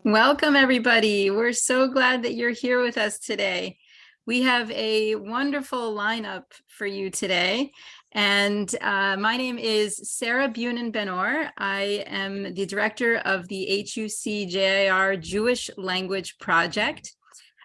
Welcome, everybody. We're so glad that you're here with us today. We have a wonderful lineup for you today. And uh, my name is Sarah Bunin Benor. I am the director of the HUC-JIR Jewish Language Project,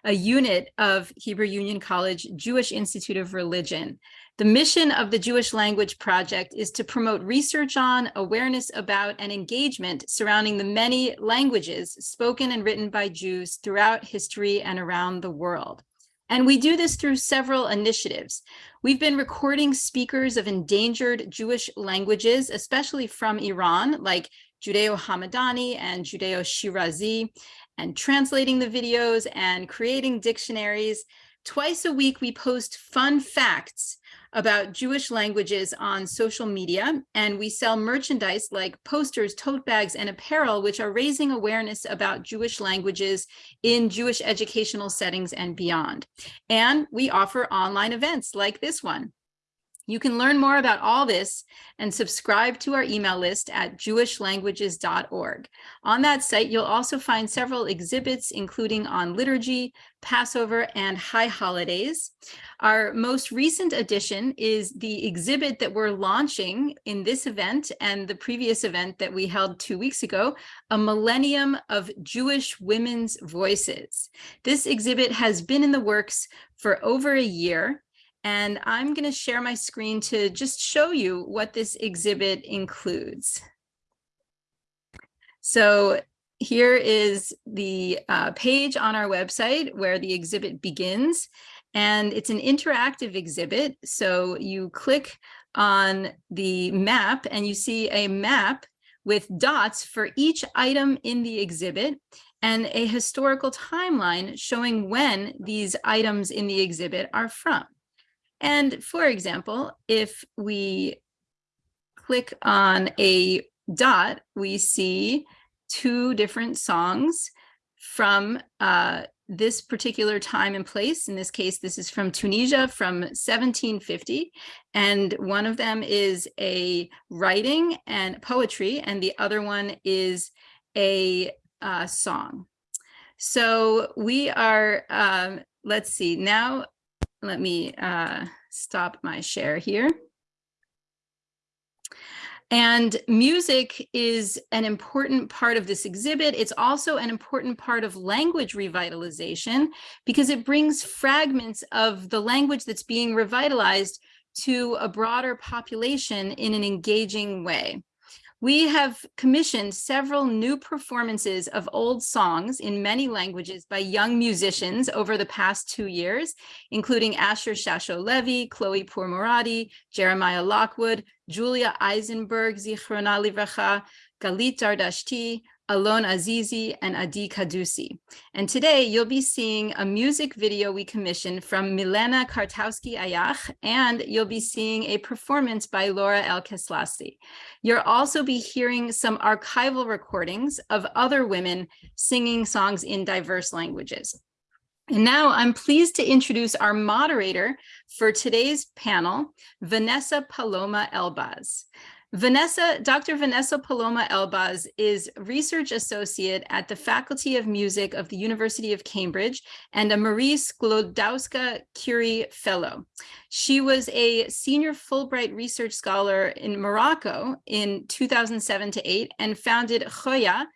a unit of Hebrew Union College Jewish Institute of Religion. The mission of the Jewish Language Project is to promote research on, awareness about, and engagement surrounding the many languages spoken and written by Jews throughout history and around the world. And we do this through several initiatives. We've been recording speakers of endangered Jewish languages, especially from Iran, like Judeo-Hamadani and Judeo-Shirazi, and translating the videos and creating dictionaries. Twice a week, we post fun facts about Jewish languages on social media, and we sell merchandise like posters, tote bags, and apparel, which are raising awareness about Jewish languages in Jewish educational settings and beyond. And we offer online events like this one. You can learn more about all this and subscribe to our email list at jewishlanguages.org. On that site, you'll also find several exhibits, including on liturgy, Passover, and high holidays. Our most recent addition is the exhibit that we're launching in this event and the previous event that we held two weeks ago, a millennium of Jewish women's voices. This exhibit has been in the works for over a year and I'm going to share my screen to just show you what this exhibit includes. So here is the uh, page on our website where the exhibit begins. And it's an interactive exhibit. So you click on the map and you see a map with dots for each item in the exhibit and a historical timeline showing when these items in the exhibit are from. And for example, if we click on a dot, we see two different songs from uh, this particular time and place. In this case, this is from Tunisia from 1750. And one of them is a writing and poetry, and the other one is a uh, song. So we are, um, let's see, now let me uh, stop my share here. And music is an important part of this exhibit. It's also an important part of language revitalization because it brings fragments of the language that's being revitalized to a broader population in an engaging way. We have commissioned several new performances of old songs in many languages by young musicians over the past two years, including Asher Shasho Levy, Chloe Pourmoradi, Jeremiah Lockwood, Julia Eisenberg, Zichrona Livracha, Galit Dardashti, Alon Azizi, and Adi Kadusi. And today you'll be seeing a music video we commissioned from Milena Kartowski Ayach, and you'll be seeing a performance by Laura El Keslasi. You'll also be hearing some archival recordings of other women singing songs in diverse languages. And now I'm pleased to introduce our moderator for today's panel, Vanessa Paloma Elbaz. Vanessa, Dr. Vanessa Paloma Elbaz is research associate at the Faculty of Music of the University of Cambridge and a Marie Sklodowska Curie Fellow. She was a senior Fulbright research scholar in Morocco in 2007 to 8 and founded Khoya,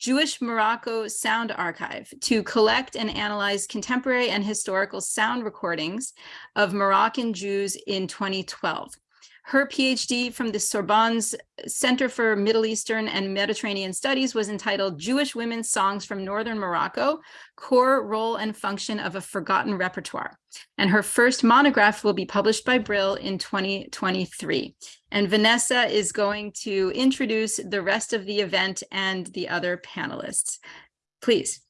Jewish Morocco Sound Archive to collect and analyze contemporary and historical sound recordings of Moroccan Jews in 2012. Her PhD from the Sorbonne's Center for Middle Eastern and Mediterranean Studies was entitled Jewish Women's Songs from Northern Morocco, Core Role and Function of a Forgotten Repertoire. And her first monograph will be published by Brill in 2023. And Vanessa is going to introduce the rest of the event and the other panelists. Please.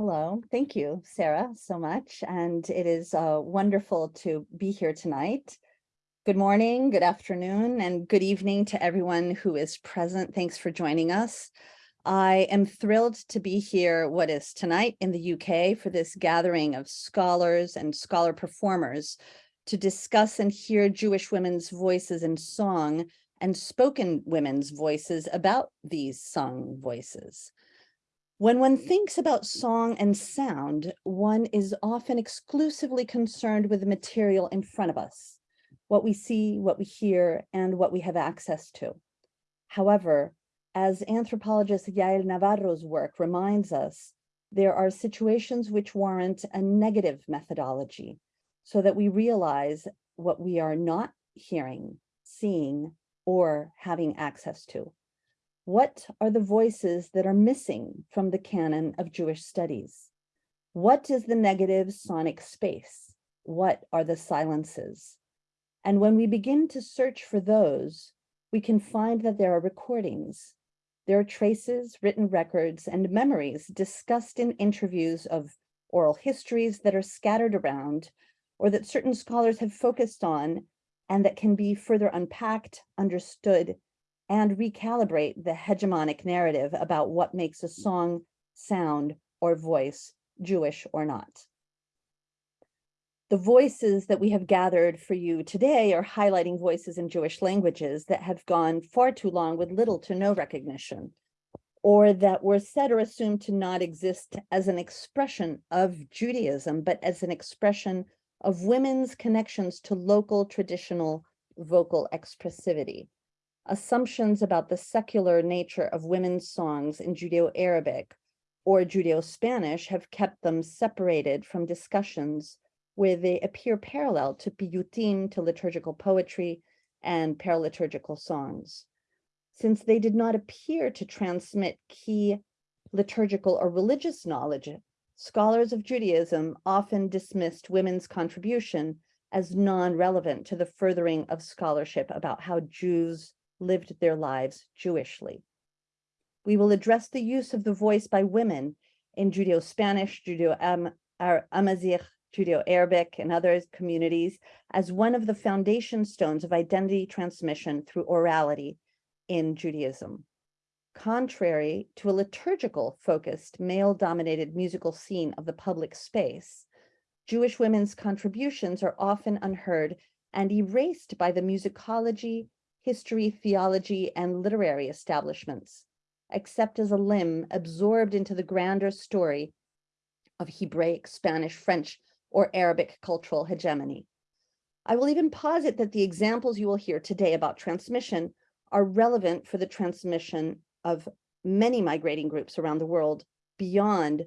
Hello, thank you, Sarah, so much. And it is uh, wonderful to be here tonight. Good morning, good afternoon, and good evening to everyone who is present. Thanks for joining us. I am thrilled to be here, what is tonight in the UK, for this gathering of scholars and scholar performers to discuss and hear Jewish women's voices in song and spoken women's voices about these sung voices. When one thinks about song and sound, one is often exclusively concerned with the material in front of us, what we see, what we hear, and what we have access to. However, as anthropologist Yael Navaro's work reminds us, there are situations which warrant a negative methodology so that we realize what we are not hearing, seeing, or having access to. What are the voices that are missing from the canon of Jewish studies? What is the negative sonic space? What are the silences? And when we begin to search for those, we can find that there are recordings. There are traces, written records, and memories discussed in interviews of oral histories that are scattered around or that certain scholars have focused on and that can be further unpacked, understood, and recalibrate the hegemonic narrative about what makes a song sound or voice Jewish or not. The voices that we have gathered for you today are highlighting voices in Jewish languages that have gone far too long with little to no recognition, or that were said or assumed to not exist as an expression of Judaism, but as an expression of women's connections to local traditional vocal expressivity assumptions about the secular nature of women's songs in Judeo-Arabic or Judeo-Spanish have kept them separated from discussions where they appear parallel to piyutim, to liturgical poetry, and paraliturgical songs. Since they did not appear to transmit key liturgical or religious knowledge, scholars of Judaism often dismissed women's contribution as non-relevant to the furthering of scholarship about how Jews lived their lives Jewishly. We will address the use of the voice by women in Judeo-Spanish, Judeo-Amazigh, Judeo-Arabic, and other communities as one of the foundation stones of identity transmission through orality in Judaism. Contrary to a liturgical focused male dominated musical scene of the public space, Jewish women's contributions are often unheard and erased by the musicology, history, theology, and literary establishments, except as a limb absorbed into the grander story of Hebraic, Spanish, French, or Arabic cultural hegemony. I will even posit that the examples you will hear today about transmission are relevant for the transmission of many migrating groups around the world beyond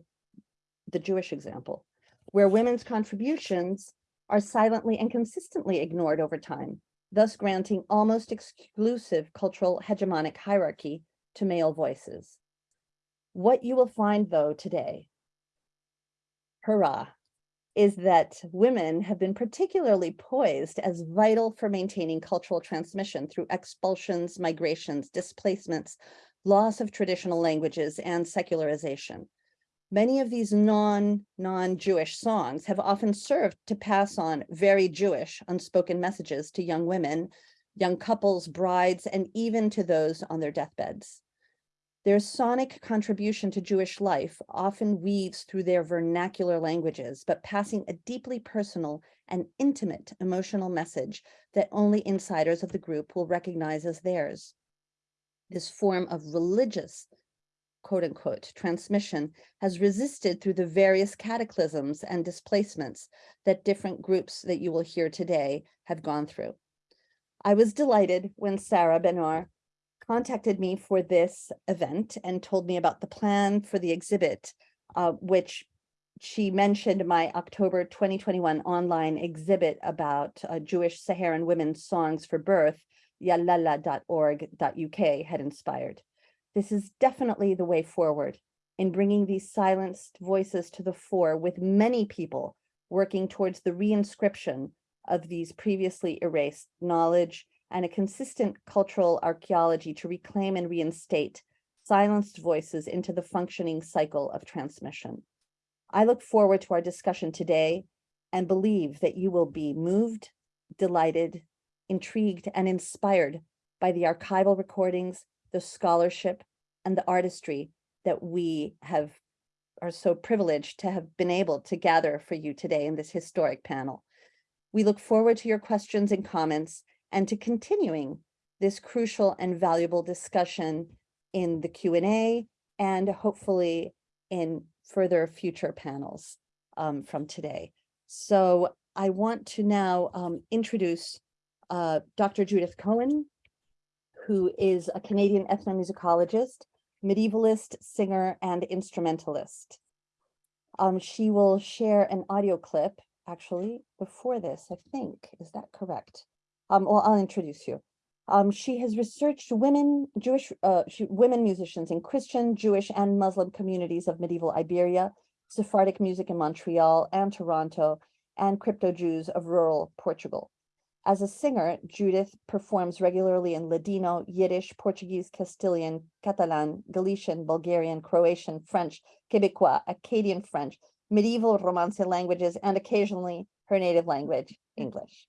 the Jewish example, where women's contributions are silently and consistently ignored over time, thus granting almost exclusive cultural hegemonic hierarchy to male voices. What you will find though today, hurrah, is that women have been particularly poised as vital for maintaining cultural transmission through expulsions, migrations, displacements, loss of traditional languages, and secularization. Many of these non, non-Jewish songs have often served to pass on very Jewish unspoken messages to young women, young couples, brides, and even to those on their deathbeds. Their sonic contribution to Jewish life often weaves through their vernacular languages, but passing a deeply personal and intimate emotional message that only insiders of the group will recognize as theirs. This form of religious, quote unquote, transmission has resisted through the various cataclysms and displacements that different groups that you will hear today have gone through. I was delighted when Sarah Benor contacted me for this event and told me about the plan for the exhibit, uh, which she mentioned my October 2021 online exhibit about uh, Jewish Saharan women's songs for birth, yalala.org.uk had inspired. This is definitely the way forward in bringing these silenced voices to the fore with many people working towards the reinscription of these previously erased knowledge and a consistent cultural archaeology to reclaim and reinstate silenced voices into the functioning cycle of transmission. I look forward to our discussion today and believe that you will be moved, delighted, intrigued, and inspired by the archival recordings, the scholarship, and the artistry that we have are so privileged to have been able to gather for you today in this historic panel. We look forward to your questions and comments and to continuing this crucial and valuable discussion in the Q&A and hopefully in further future panels um, from today. So I want to now um, introduce uh, Dr. Judith Cohen, who is a Canadian ethnomusicologist, medievalist, singer, and instrumentalist. Um, she will share an audio clip, actually, before this, I think. Is that correct? Um, well, I'll introduce you. Um, she has researched women, Jewish, uh, she, women musicians in Christian, Jewish, and Muslim communities of medieval Iberia, Sephardic music in Montreal and Toronto, and crypto-Jews of rural Portugal. As a singer, Judith performs regularly in Ladino, Yiddish, Portuguese, Castilian, Catalan, Galician, Bulgarian, Croatian, French, Quebecois, Acadian French, medieval Romance languages, and occasionally her native language, English.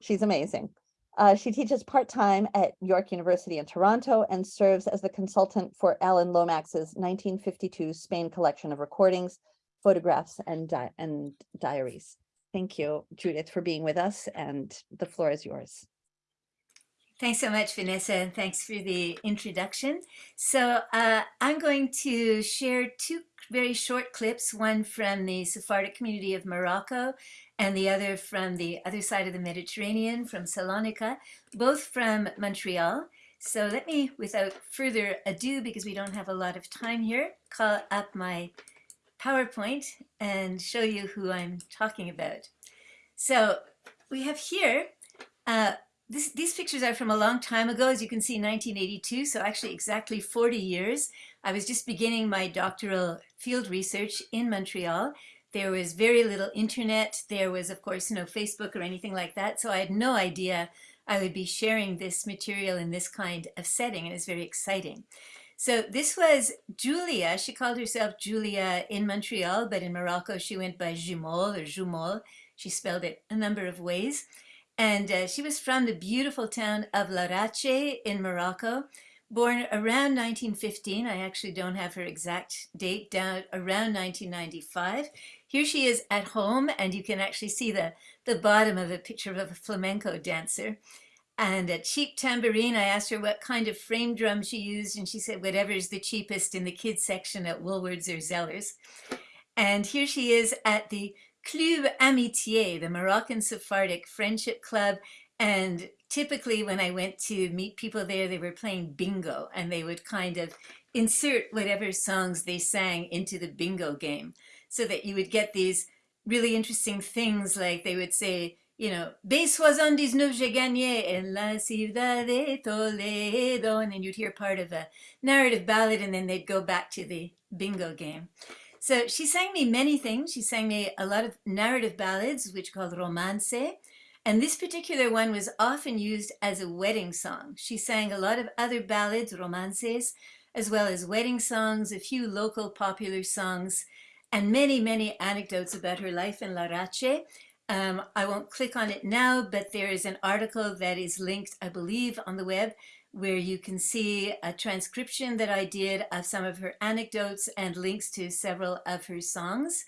She's amazing. Uh, she teaches part-time at York University in Toronto and serves as the consultant for Alan Lomax's 1952 Spain collection of recordings, photographs, and, di and diaries. Thank you, Judith, for being with us, and the floor is yours. Thanks so much, Vanessa, and thanks for the introduction. So uh, I'm going to share two very short clips, one from the Sephardic community of Morocco and the other from the other side of the Mediterranean, from Salonika, both from Montreal. So let me, without further ado, because we don't have a lot of time here, call up my PowerPoint and show you who I'm talking about. So we have here uh, this, these pictures are from a long time ago, as you can see, 1982, so actually exactly 40 years. I was just beginning my doctoral field research in Montreal. There was very little internet. There was, of course, no Facebook or anything like that, so I had no idea I would be sharing this material in this kind of setting, and it's very exciting. So this was Julia. She called herself Julia in Montreal, but in Morocco she went by Jumol or Jumol. She spelled it a number of ways. And uh, she was from the beautiful town of Larache in Morocco, born around 1915. I actually don't have her exact date down around 1995. Here she is at home, and you can actually see the, the bottom of a picture of a flamenco dancer and a cheap tambourine. I asked her what kind of frame drum she used, and she said whatever's the cheapest in the kids section at Woolworths or Zellers. And here she is at the Club Amitié, the Moroccan Sephardic Friendship Club. And typically when I went to meet people there, they were playing bingo and they would kind of insert whatever songs they sang into the bingo game so that you would get these really interesting things like they would say, you know, B79 j'ai gagné en la ciudad de Toledo, and then you'd hear part of a narrative ballad and then they'd go back to the bingo game. So she sang me many things. She sang me a lot of narrative ballads, which called romance. And this particular one was often used as a wedding song. She sang a lot of other ballads, romances, as well as wedding songs, a few local popular songs, and many, many anecdotes about her life in La Larache. Um, I won't click on it now, but there is an article that is linked, I believe, on the web where you can see a transcription that I did of some of her anecdotes and links to several of her songs.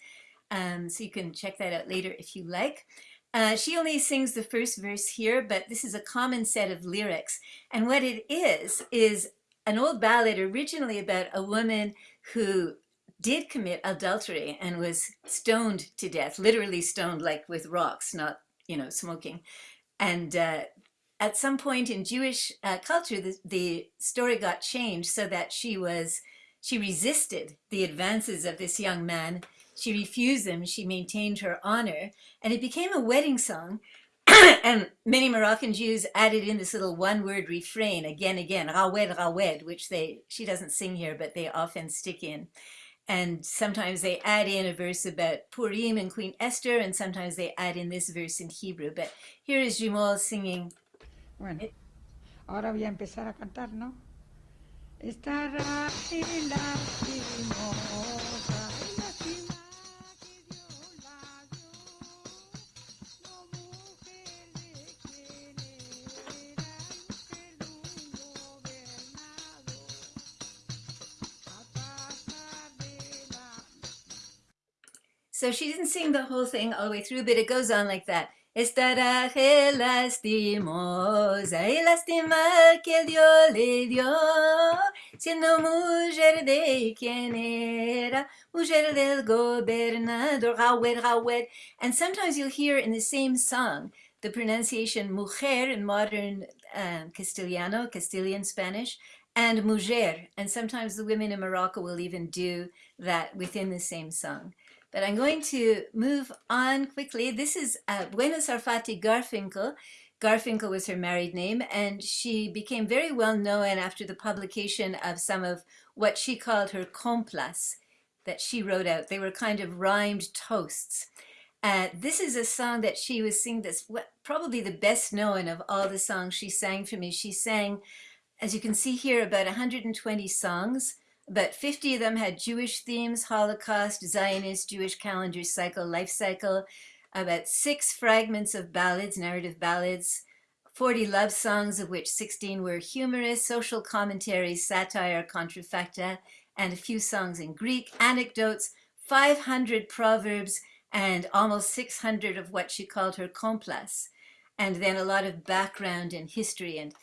Um, so you can check that out later if you like. Uh, she only sings the first verse here, but this is a common set of lyrics. And what it is, is an old ballad originally about a woman who did commit adultery and was stoned to death, literally stoned like with rocks, not, you know, smoking. And uh, at some point in Jewish uh, culture, the, the story got changed so that she was, she resisted the advances of this young man. She refused them. She maintained her honor and it became a wedding song. and many Moroccan Jews added in this little one word refrain again, again, rawed, rawed, which they, she doesn't sing here, but they often stick in. And sometimes they add in a verse about Purim and Queen Esther, and sometimes they add in this verse in Hebrew. But here is Jumol singing Bueno, ahora voy a empezar a cantar, ¿no? Estará la cimosa, So she didn't sing the whole thing all the way through, but it goes on like that. Estará lastimosa y lástima que Dios le dio, siendo mujer de quien era, mujer del gobernador, rawed, rawed. And sometimes you'll hear in the same song the pronunciation mujer in modern um, Castiliano, Castilian Spanish, and mujer. And sometimes the women in Morocco will even do that within the same song. But I'm going to move on quickly. This is uh, Buena Sarfati Garfinkel. Garfinkel was her married name, and she became very well known after the publication of some of what she called her coplas that she wrote out. They were kind of rhymed toasts. Uh, this is a song that she was singing that's probably the best known of all the songs she sang for me. She sang, as you can see here, about 120 songs but 50 of them had Jewish themes, Holocaust, Zionist, Jewish calendar cycle, life cycle, about six fragments of ballads, narrative ballads, 40 love songs, of which 16 were humorous, social commentaries, satire, contrafacta, and a few songs in Greek, anecdotes, 500 proverbs, and almost 600 of what she called her coplas, and then a lot of background and history and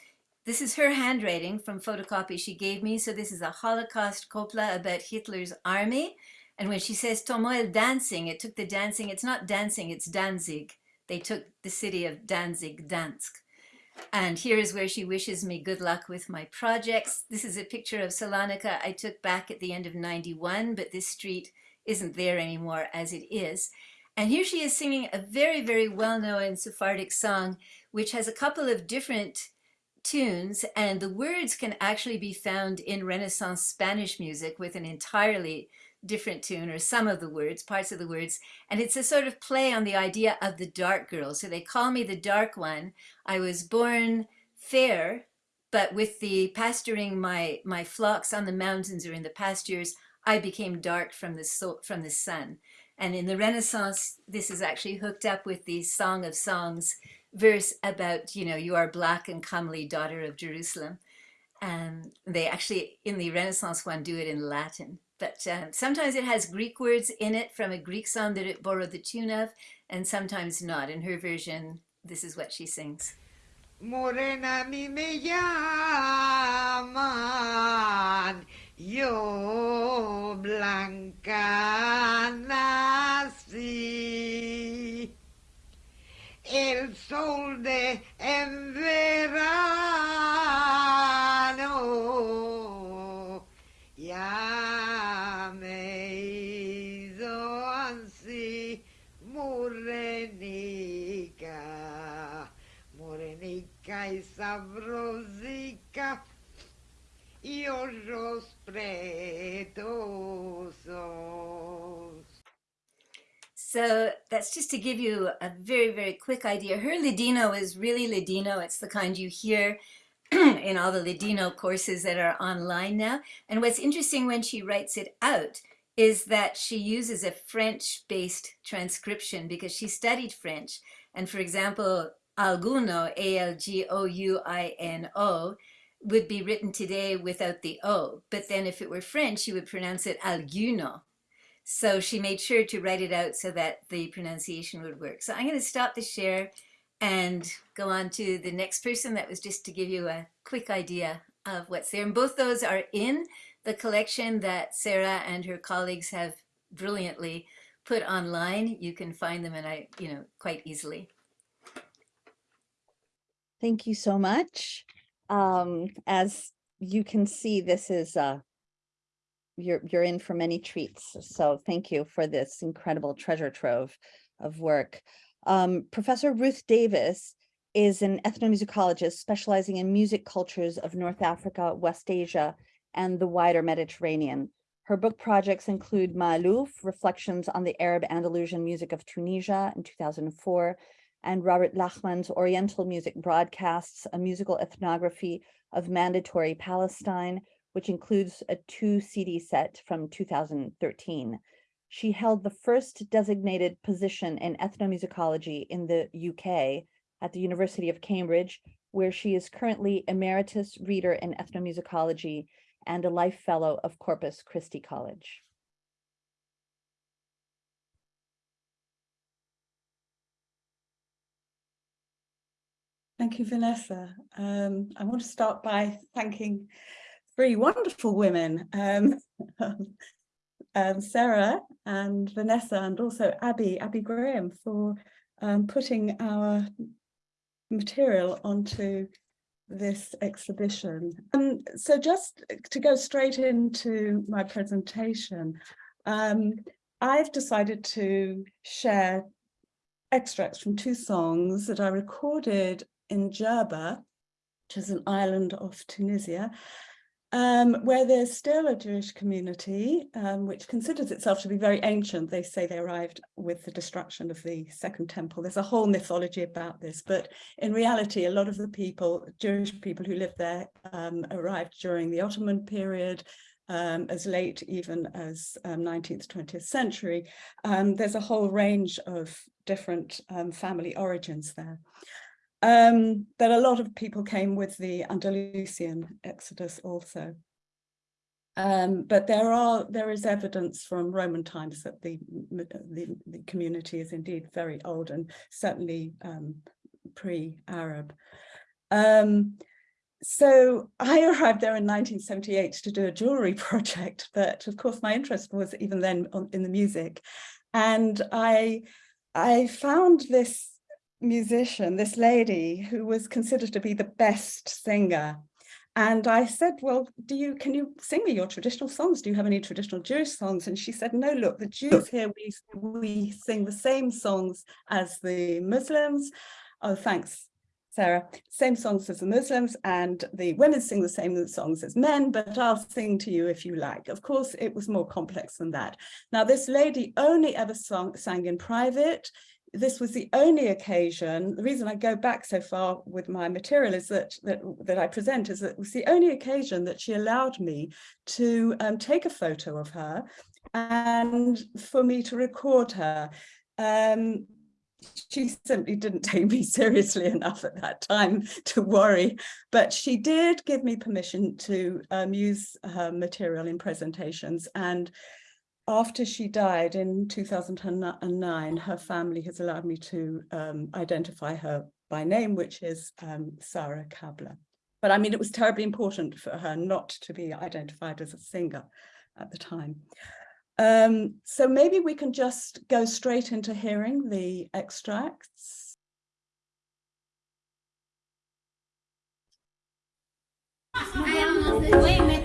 this is her handwriting from photocopy she gave me. So this is a Holocaust copla about Hitler's army. And when she says Tomoel dancing, it took the dancing, it's not dancing, it's Danzig. They took the city of Danzig, Dansk. And here is where she wishes me good luck with my projects. This is a picture of Salonika I took back at the end of 91, but this street isn't there anymore as it is. And here she is singing a very, very well-known Sephardic song, which has a couple of different tunes and the words can actually be found in Renaissance Spanish music with an entirely different tune or some of the words, parts of the words. And it's a sort of play on the idea of the dark girl. So they call me the dark one. I was born fair, but with the pasturing my my flocks on the mountains or in the pastures, I became dark from the so, from the sun. And in the Renaissance, this is actually hooked up with the Song of Songs verse about, you know, you are black and comely daughter of Jerusalem. And they actually, in the Renaissance one, do it in Latin. But um, sometimes it has Greek words in it from a Greek song that it borrowed the tune of, and sometimes not. In her version, this is what she sings. Morena me llaman, yo blanca nací. El sol de en verano. Ya me hizo así morenica, morenica y sabrosica. Y ojos pretosos. So that's just to give you a very, very quick idea. Her Ladino is really Ladino. It's the kind you hear in all the Ladino courses that are online now. And what's interesting when she writes it out is that she uses a French-based transcription because she studied French. And for example, alguno, A-L-G-O-U-I-N-O, would be written today without the O. But then if it were French, you would pronounce it alguno. So she made sure to write it out so that the pronunciation would work. So I'm going to stop the share and go on to the next person. That was just to give you a quick idea of what's there. And both those are in the collection that Sarah and her colleagues have brilliantly put online. You can find them and I, you know, quite easily. Thank you so much. Um, as you can see, this is uh, you're you're in for many treats. So thank you for this incredible treasure trove of work. Um, Professor Ruth Davis is an ethnomusicologist specializing in music cultures of North Africa, West Asia, and the wider Mediterranean. Her book projects include Ma'alouf, Reflections on the Arab Andalusian Music of Tunisia in 2004, and Robert Lachmann's Oriental Music Broadcasts, a musical ethnography of mandatory Palestine, which includes a two CD set from 2013. She held the first designated position in ethnomusicology in the UK at the University of Cambridge, where she is currently Emeritus Reader in Ethnomusicology and a Life Fellow of Corpus Christi College. Thank you, Vanessa. Um, I want to start by thanking three wonderful women, um, um, Sarah and Vanessa, and also Abby, Abby Graham, for um, putting our material onto this exhibition. Um, so just to go straight into my presentation, um, I've decided to share extracts from two songs that I recorded in Jerba, which is an island off Tunisia, um, where there's still a Jewish community, um, which considers itself to be very ancient. They say they arrived with the destruction of the Second Temple. There's a whole mythology about this, but in reality, a lot of the people, Jewish people who lived there, um, arrived during the Ottoman period, um, as late even as um, 19th, 20th century. Um, there's a whole range of different um, family origins there um, that a lot of people came with the Andalusian exodus also. Um, but there are there is evidence from Roman times that the, the, the community is indeed very old and certainly um, pre-Arab. Um, so I arrived there in 1978 to do a jewelry project, but of course my interest was even then on, in the music. And I, I found this musician, this lady who was considered to be the best singer. And I said, well, do you, can you sing me your traditional songs? Do you have any traditional Jewish songs? And she said, no, look, the Jews here, we, we sing the same songs as the Muslims. Oh, thanks, Sarah. Same songs as the Muslims and the women sing the same songs as men, but I'll sing to you if you like. Of course, it was more complex than that. Now, this lady only ever song, sang in private this was the only occasion, the reason I go back so far with my material is that, that, that I present is that it was the only occasion that she allowed me to um, take a photo of her and for me to record her. Um, she simply didn't take me seriously enough at that time to worry, but she did give me permission to um, use her material in presentations. And after she died in 2009, her family has allowed me to um, identify her by name, which is um, Sarah Kabler. But I mean, it was terribly important for her not to be identified as a singer at the time. Um, so maybe we can just go straight into hearing the extracts. Oui, maintenant. Où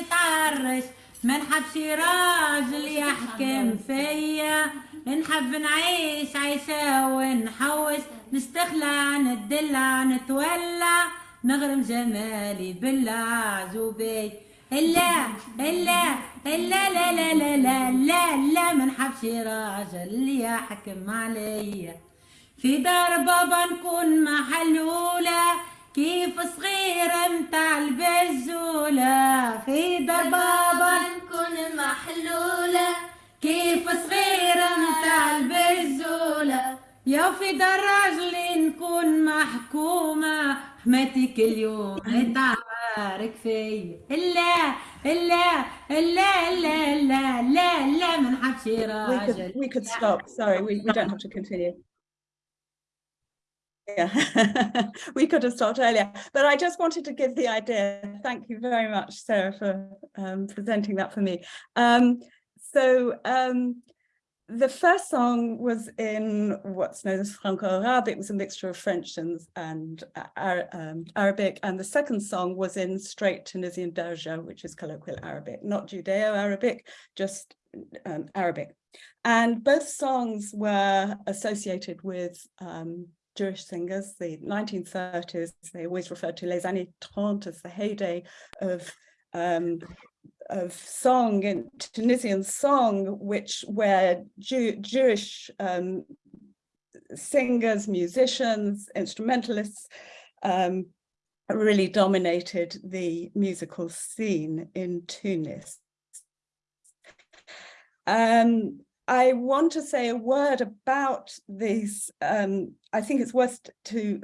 نتعرش ما نحبش راجل يحكم فيا. نحب نعيش عيشة ونحوش نستخلع ندلع نتولع نغرم جمالي بالعجوبي لا لا لا لا لا لا لا لا لا. ما نحبش راجل يحكم عليا. في دار بابا نكون محلولة كيف صغيرة متاع البزولة؟ في دار بابا نكون محلولة. كيف صغيرة متاع البزولة؟ يا في دار راجلي نكون محكومة. حماتي كل يوم تعارك فيا. لا لا لا لا لا لا لا ما نحبش We راجل. could, we could stop, sorry, we, we don't have to continue. We could have stopped earlier, but I just wanted to give the idea. Thank you very much, Sarah, for um, presenting that for me. Um, so um, the first song was in what's known as Franco-Arabic, it was a mixture of French and, and Ar um, Arabic, and the second song was in straight Tunisian Darja, which is colloquial Arabic, not Judeo-Arabic, just um, Arabic. And both songs were associated with um, Jewish singers, the 1930s, they always referred to Les années 30 as the heyday of um, of song in Tunisian song, which where Jew, Jewish um, singers, musicians, instrumentalists um, really dominated the musical scene in Tunis. Um, I want to say a word about these. Um, I think it's worth to,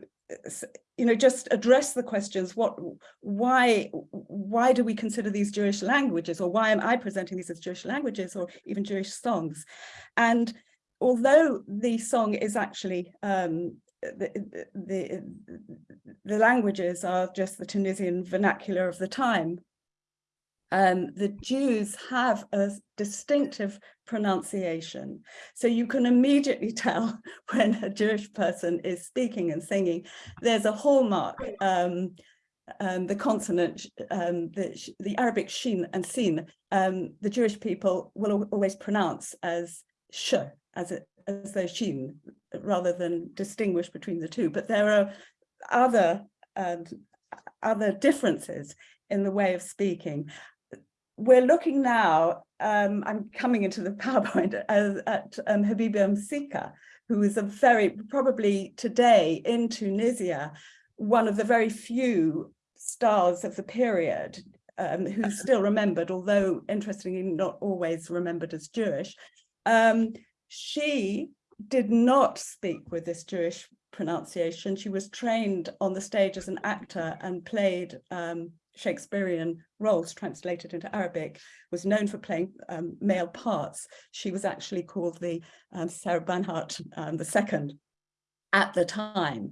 you know, just address the questions. What, why, why do we consider these Jewish languages, or why am I presenting these as Jewish languages, or even Jewish songs? And although the song is actually um, the, the the languages are just the Tunisian vernacular of the time, um, the Jews have a distinctive pronunciation. So you can immediately tell when a Jewish person is speaking and singing, there's a hallmark, um, um, the consonant, um, the, the Arabic shin and sin, um, the Jewish people will always pronounce as sh, as, a, as shin, rather than distinguish between the two. But there are other, um, other differences in the way of speaking we're looking now, um, I'm coming into the PowerPoint as, at um, Habiba Msika, who is a very, probably today in Tunisia, one of the very few stars of the period um, who's still remembered, although interestingly not always remembered as Jewish. Um, she did not speak with this Jewish pronunciation. She was trained on the stage as an actor and played um, Shakespearean roles translated into Arabic, was known for playing um, male parts. She was actually called the um, Sarah Bernhardt um, II at the time.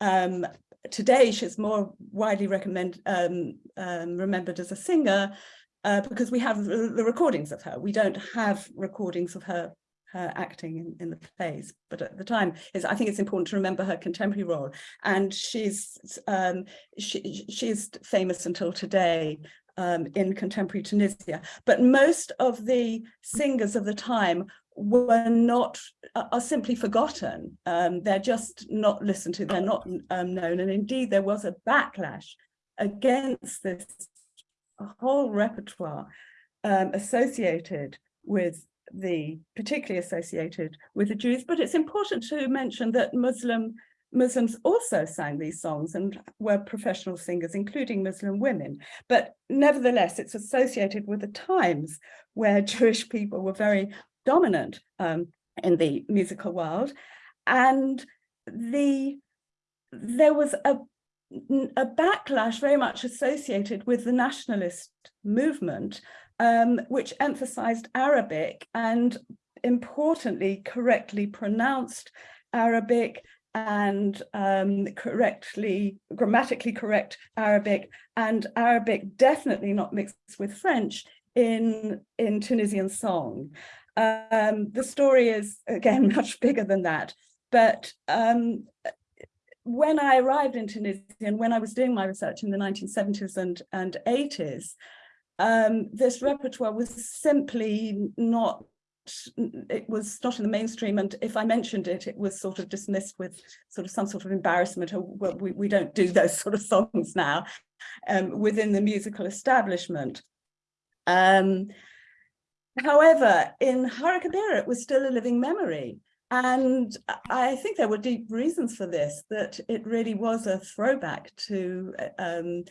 Um, today, she's more widely um, um, remembered as a singer uh, because we have the, recordings of her. We don't have recordings of her her acting in, in the plays, but at the time, is I think it's important to remember her contemporary role. And she's um, she, she's famous until today um, in contemporary Tunisia. But most of the singers of the time were not are simply forgotten. Um, they're just not listened to. They're not um, known. And indeed, there was a backlash against this whole repertoire um, associated with the particularly associated with the Jews. But it's important to mention that Muslim Muslims also sang these songs and were professional singers, including Muslim women. But nevertheless, it's associated with the times where Jewish people were very dominant um, in the musical world. And the there was a, a backlash very much associated with the nationalist movement, um, which emphasized Arabic and importantly, correctly pronounced Arabic and um, correctly, grammatically correct Arabic and Arabic definitely not mixed with French in, in Tunisian song. Um, the story is, again, much bigger than that. But um, when I arrived in Tunisia and when I was doing my research in the 1970s and, and 80s, um, this repertoire was simply not it was not in the mainstream and if I mentioned it it was sort of dismissed with sort of some sort of embarrassment or well we, we don't do those sort of songs now um, within the musical establishment um, However, in Harakabira, it was still a living memory. And I think there were deep reasons for this, that it really was a throwback to um,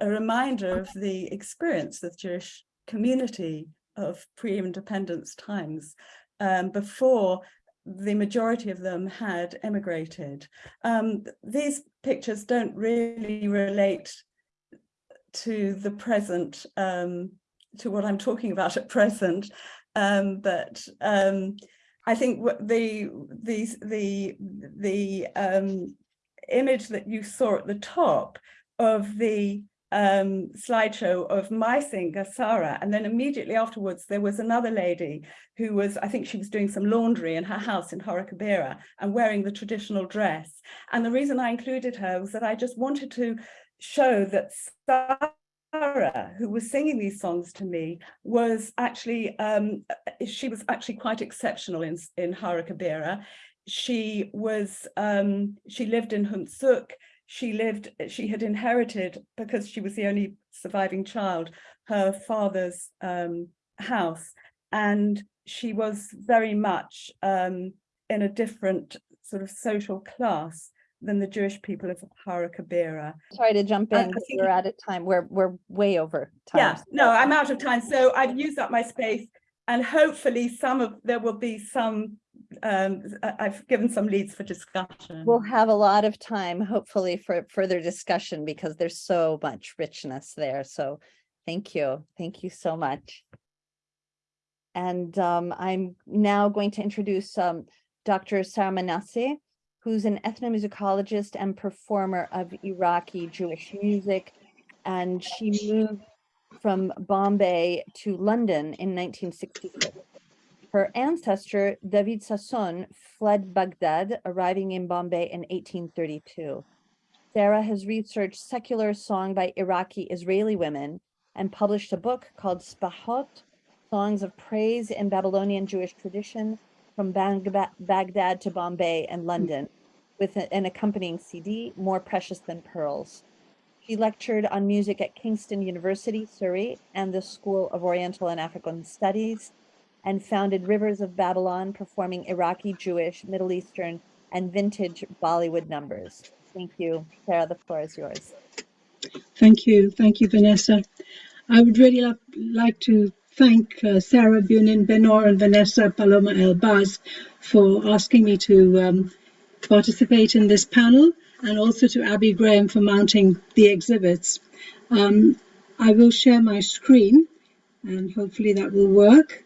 a reminder of the experience of the Jewish community of pre-independence times um, before the majority of them had emigrated. Um, these pictures don't really relate to the present um, to what I'm talking about at present, um, but um, I think the the the the um, image that you saw at the top of the um, slideshow of my singer, Sarah, and then immediately afterwards there was another lady who was, I think she was doing some laundry in her house in Harakabira and wearing the traditional dress. And the reason I included her was that I just wanted to show that Sarah, who was singing these songs to me, was actually, um, she was actually quite exceptional in, in Harakabira. She was, um, she lived in Houmt Souk. She lived, she had inherited, because she was the only surviving child, her father's um, house. And she was very much um, in a different sort of social class than the Jewish people of Harakabira. Sorry to jump in, we're out of time. We're we're way over time. Yeah, no, I'm out of time. So I've used up my space and hopefully some of there will be some um, I've given some leads for discussion. We'll have a lot of time, hopefully, for further discussion because there's so much richness there. So thank you. Thank you so much. And um, I'm now going to introduce um, Dr. Sarah who's an ethnomusicologist and performer of Iraqi Jewish music. And she moved from Bombay to London in 1966. Her ancestor, David Sassoon, fled Baghdad, arriving in Bombay in 1832. Sarah has researched secular song by Iraqi Israeli women and published a book called Shbahoth, Songs of Praise in Babylonian Jewish Tradition, from Baghdad to Bombay and hmm. London with an accompanying CD, More Precious Than Pearls. She lectured on music at Kingston University, Surrey, and the School of Oriental and African Studies, and founded Rivers of Babylon, performing Iraqi, Jewish, Middle Eastern, and vintage Bollywood numbers. Thank you. Sarah, the floor is yours. Thank you. Thank you, Vanessa. I would really like to thank uh, Sarah Bunin Benor and Vanessa Paloma Elbaz for asking me to um, participate in this panel and also to Abby Graham for mounting the exhibits. Um, I will share my screen and hopefully that will work.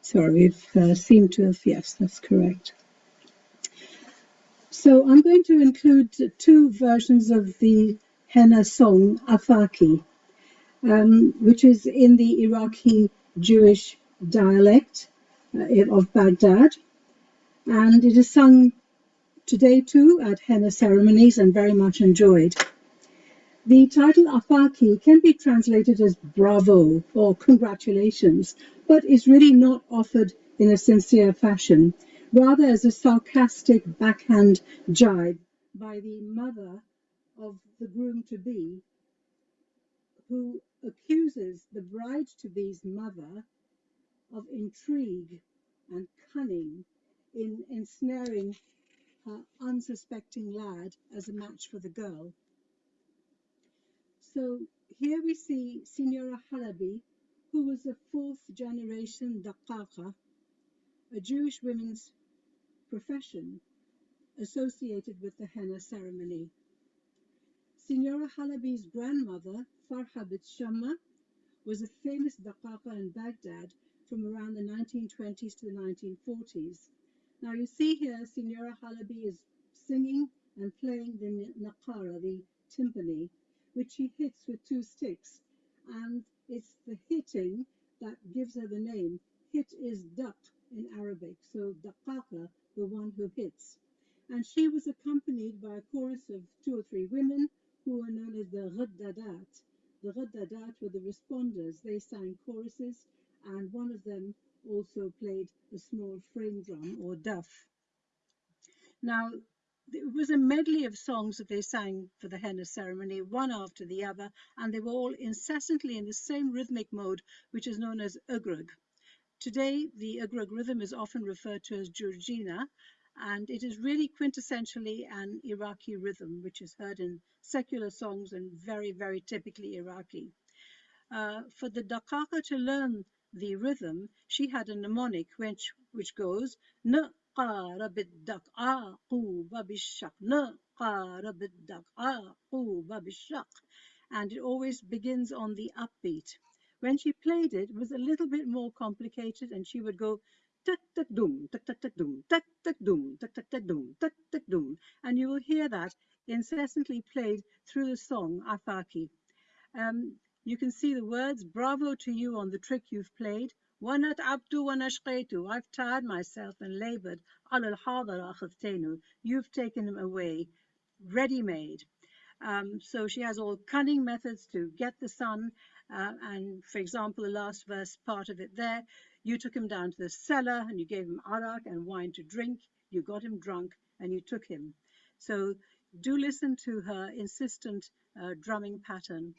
Sorry, we've uh, seemed to have, yes, that's correct. So I'm going to include two versions of the henna song, Afaki, um, which is in the Iraqi Jewish dialect uh, of Baghdad. And it is sung today too at henna ceremonies and very much enjoyed. The title Afaki can be translated as bravo or congratulations, but is really not offered in a sincere fashion, rather as a sarcastic backhand jibe by the mother of the groom to be, who accuses the bride to be's mother of intrigue and cunning in ensnaring her unsuspecting lad as a match for the girl. So here we see Signora Halabi, who was a fourth generation Daqaqa, a Jewish women's profession associated with the henna ceremony. Signora Halabi's grandmother, Farha bint Shamma, was a famous Daqaqa in Baghdad from around the 1920s to the 1940s. Now you see here, Signora Halabi is singing and playing the naqara, the timpani, which she hits with two sticks. And it's the hitting that gives her the name. Hit is duck in Arabic, so daqaqa, the one who hits. And she was accompanied by a chorus of two or three women who were known as the Ghaddadat. The Ghaddadat were the responders. They sang choruses, and one of them also played a small frame drum or duff. Now, it was a medley of songs that they sang for the henna ceremony, one after the other, and they were all incessantly in the same rhythmic mode, which is known as ugrug. Today, the ugrug rhythm is often referred to as Georgina, and it is really quintessentially an Iraqi rhythm, which is heard in secular songs and very, very typically Iraqi. Uh, for the Daqaqa to learn the rhythm, she had a mnemonic which, which goes قار بالدق عاقوبة بالشق نقار بالدق عاقوبة بالشق and it always begins on the upbeat. When she played it, it was a little bit more complicated and she would go tak tak dum tak tak tak dum tak tak dum tak tak tak dum tak tak dum and you will hear that incessantly played through the song Afaki. Um, you can see the words bravo to you on the trick you've played وأنا تعبت وأنا شقيت I've tired myself and labored على الحاضر أخذتينه You've taken him away ready made um, so she has all cunning methods to get the son uh, and for example the last verse part of it there you took him down to the cellar and you gave him arak and wine to drink you got him drunk and you took him so do listen to her insistent uh, drumming pattern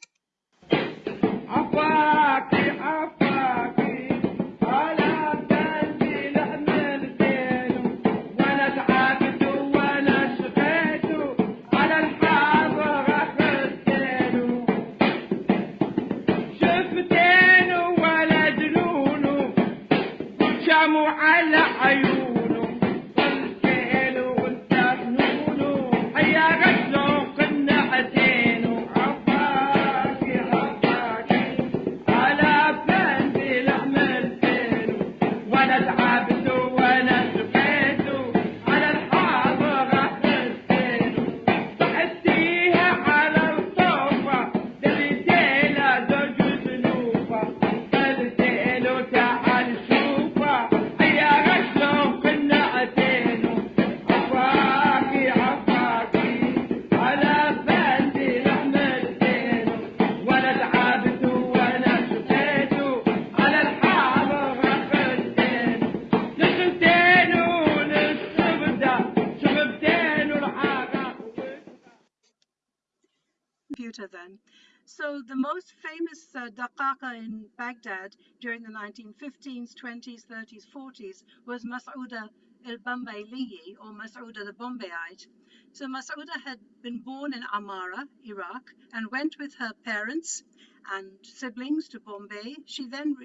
Computer then. So the most famous uh, in Baghdad during the 1915s, 20s, 30s, 40s was Mas'ouda el-Bambayliyi or Mas'ouda the Bombayite. So Mas'ouda had been born in Amara, Iraq, and went with her parents and siblings to Bombay. She then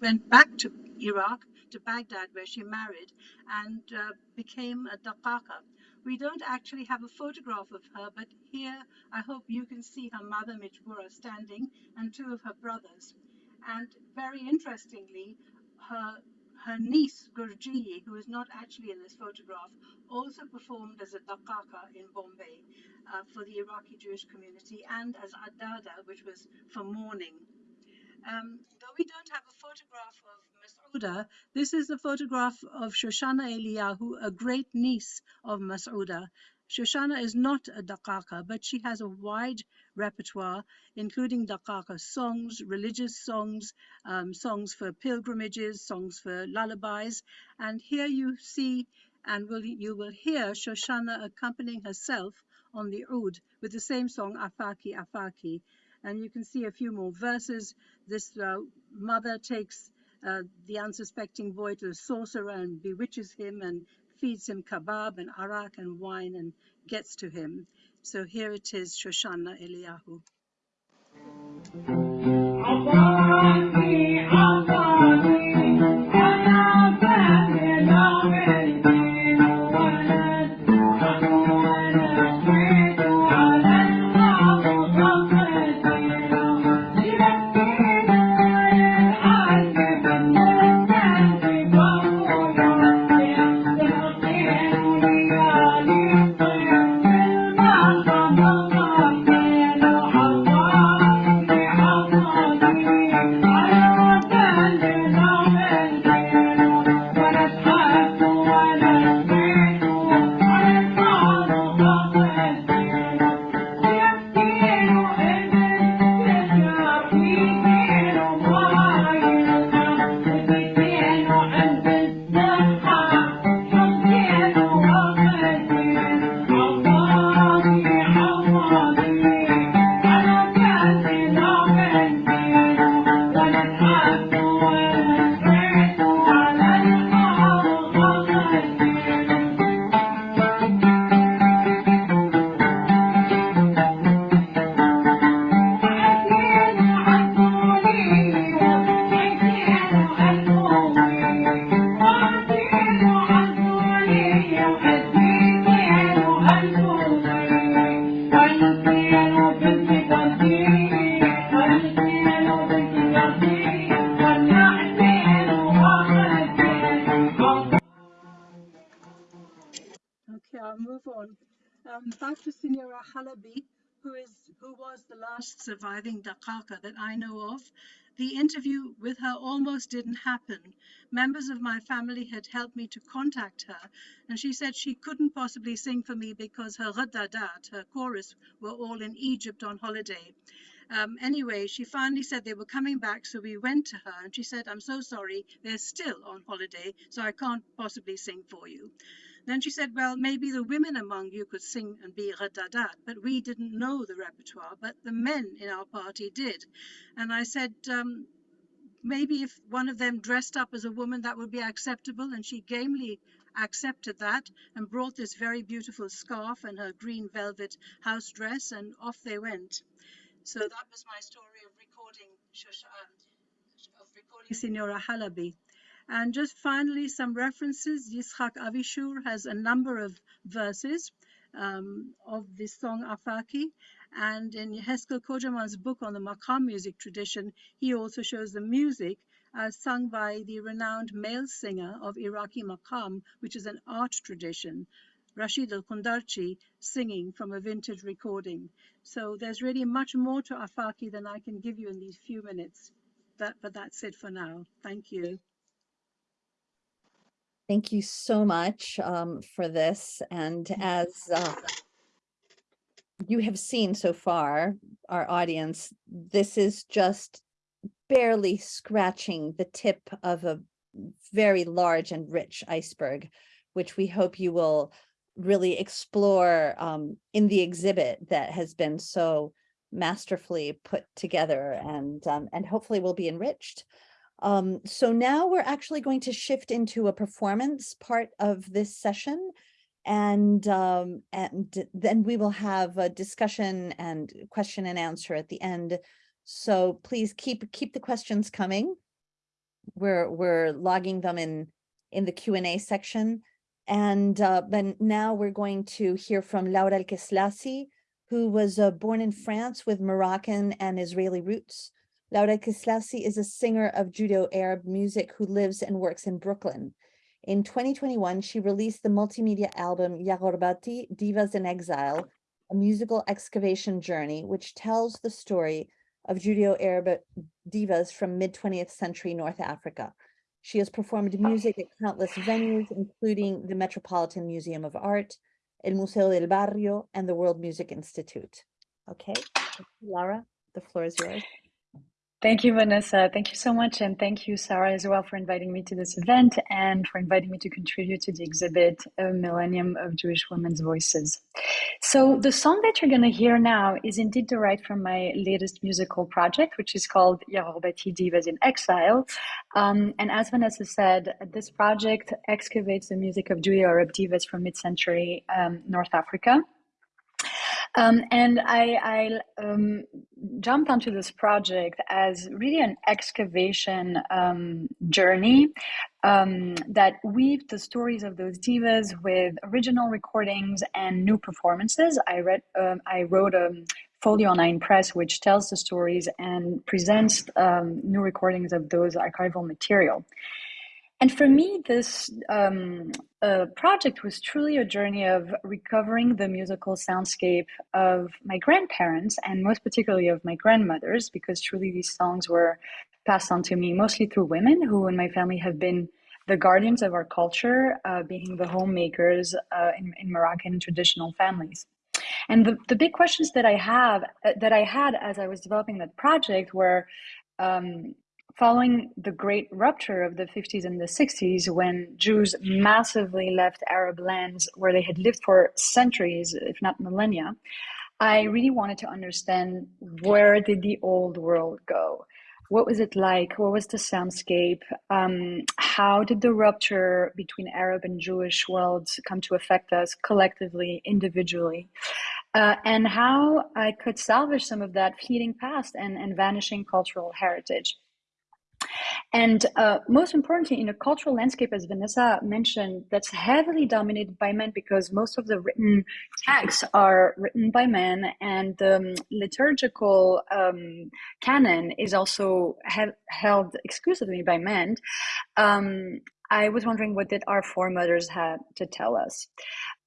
went back to Iraq, to Baghdad, where she married and uh, became a Daqqaqa. We don't actually have a photograph of her, but here I hope you can see her mother Mijbura standing and two of her brothers. And very interestingly, her her niece Gurji, who is not actually in this photograph, also performed as a daqqaqa in Bombay uh, for the Iraqi Jewish community and as adada, which was for mourning. Um, though we don't have a photograph of This is a photograph of Shoshana Eliyahu, a great niece of Mas'uda. Shoshana is not a daqqaqa, but she has a wide repertoire, including daqqaqa songs, religious songs, um, songs for pilgrimages, songs for lullabies. And here you see and will, you will hear Shoshana accompanying herself on the oud with the same song, Afaki, Afaki. And you can see a few more verses. This uh, mother takes uh, the unsuspecting boy to the sorcerer and bewitches him and feeds him kebab and arak and wine and gets to him. So here it is, Shoshana Eliyahu. Surviving Daqqaqa that I know of. The interview with her almost didn't happen. Members of my family had helped me to contact her, and she said she couldn't possibly sing for me because her ghadadat, her chorus, were all in Egypt on holiday. Um, anyway, she finally said they were coming back, so we went to her, and she said, "I'm so sorry, they're still on holiday, so I can't possibly sing for you." Then she said, well, maybe the women among you could sing and be Radadat, but we didn't know the repertoire, but the men in our party did. And I said, um, maybe if one of them dressed up as a woman, that would be acceptable. And she gamely accepted that and brought this very beautiful scarf and her green velvet house dress, and off they went. So that was my story of recording Shoshan, of recording Signora Halabi. And just finally, some references. Yitzhak Avishur has a number of verses um, of this song Afaki. And in Heskel Kojaman's book on the Makam music tradition, he also shows the music as sung by the renowned male singer of Iraqi Makam, which is an art tradition, Rashid al-Kundarchi, singing from a vintage recording. So there's really much more to Afaki than I can give you in these few minutes. That, but that's it for now. Thank you. Thank you so much um, for this. And as uh, you have seen so far, our audience, this is just barely scratching the tip of a very large and rich iceberg, which we hope you will really explore um, in the exhibit that has been so masterfully put together and um, and hopefully will be enriched. Um, so now we're actually going to shift into a performance part of this session. And, um, and then we will have a discussion and question and answer at the end So please keep keep the questions coming. We're we're logging them in in the Q and A section. And uh, but now we're going to hear from Laura Elkeslassy, who was uh, born in France with Moroccan and Israeli roots. Laura Elkeslassy is a singer of Judeo-Arab music who lives and works in Brooklyn. In 2021, she released the multimedia album Ya Ghorbati Divas in Exile, a musical excavation journey, which tells the story of Judeo-Arab divas from mid-20th century North Africa. She has performed music at countless venues, including the Metropolitan Museum of Art, El Museo del Barrio, and the World Music Institute. Okay, Laura, the floor is yours. Thank you, Vanessa. Thank you so much. And thank you, Sarah, as well, for inviting me to this event and for inviting me to contribute to the exhibit, A Millennium of Jewish Women's Voices. So, the song that you're going to hear now is indeed derived from my latest musical project, which is called Ya Ghorbati Divas in Exile. Um, and as Vanessa said, this project excavates the music of Judeo-Arab divas from mid-century um, North Africa. Um, and I, I um, jumped onto this project as really an excavation um, journey um, that weaved the stories of those divas with original recordings and new performances. I read, um, I wrote a Folio 9 Press, which tells the stories and presents um, new recordings of those archival material. And for me, this um, uh, project was truly a journey of recovering the musical soundscape of my grandparents and most particularly of my grandmothers, because truly these songs were passed on to me mostly through women who in my family have been the guardians of our culture, uh, being the homemakers uh, in, in Moroccan traditional families. And the, the big questions that I have uh, that I had as I was developing that project were um, following the great rupture of the 50s and the 60s, when Jews massively left Arab lands where they had lived for centuries, if not millennia, I really wanted to understand where did the old world go? What was it like? What was the soundscape? Um, how did the rupture between Arab and Jewish worlds come to affect us collectively, individually? Uh, and how I could salvage some of that fleeting past and, and vanishing cultural heritage. And uh, most importantly, in a cultural landscape, as Vanessa mentioned, that's heavily dominated by men because most of the written texts are written by men, and the um, liturgical um, canon is also he- held exclusively by men. Um, I was wondering what did our foremothers have to tell us.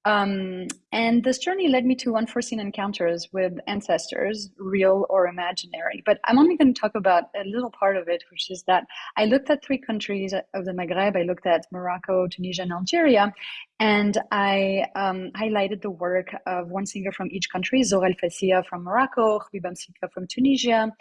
Um, and this journey led me to unforeseen encounters with ancestors, real or imaginary. But I'm only going to talk about a little part of it, which is that I looked at three countries of the Maghreb. I looked at Morocco, Tunisia, and Algeria. And I um, highlighted the work of one singer from each country, Zohra El Fassia from Morocco, Habiba Msika from Tunisia,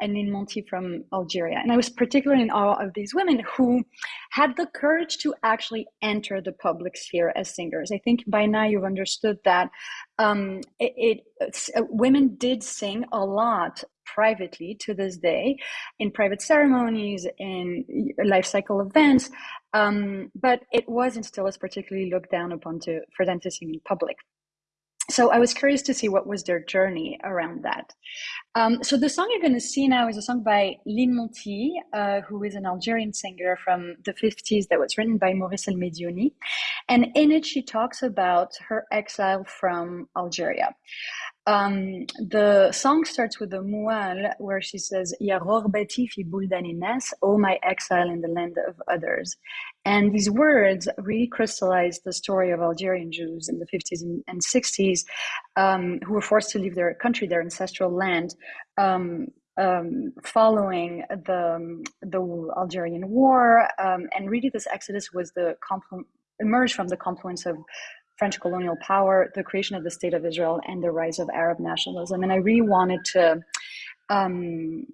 and Line Monty from Algeria. And I was particularly in awe of these women who had the courage to actually enter the public sphere as singers. I think by now you've understood that um, it, it uh, women did sing a lot privately to this day in private ceremonies in life cycle events um, but it wasn't still as particularly looked down upon to for them to sing in public so I was curious to see what was their journey around that. Um, so the song you're going to see now is a song by Line Monty, uh, who is an Algerian singer from the 50s that was written by Maurice El Medioni. And in it, she talks about her exile from Algeria. Um, the song starts with the mual where she says, Ya rogbati fi oh my exile in the land of others. And these words really crystallize the story of Algerian Jews in the 50s and, and 60s um, who were forced to leave their country, their ancestral land, um, um, following the, the Algerian War. Um, and really, this exodus was the emerged from the confluence of French colonial power, the creation of the State of Israel, and the rise of Arab nationalism. And I really wanted to um,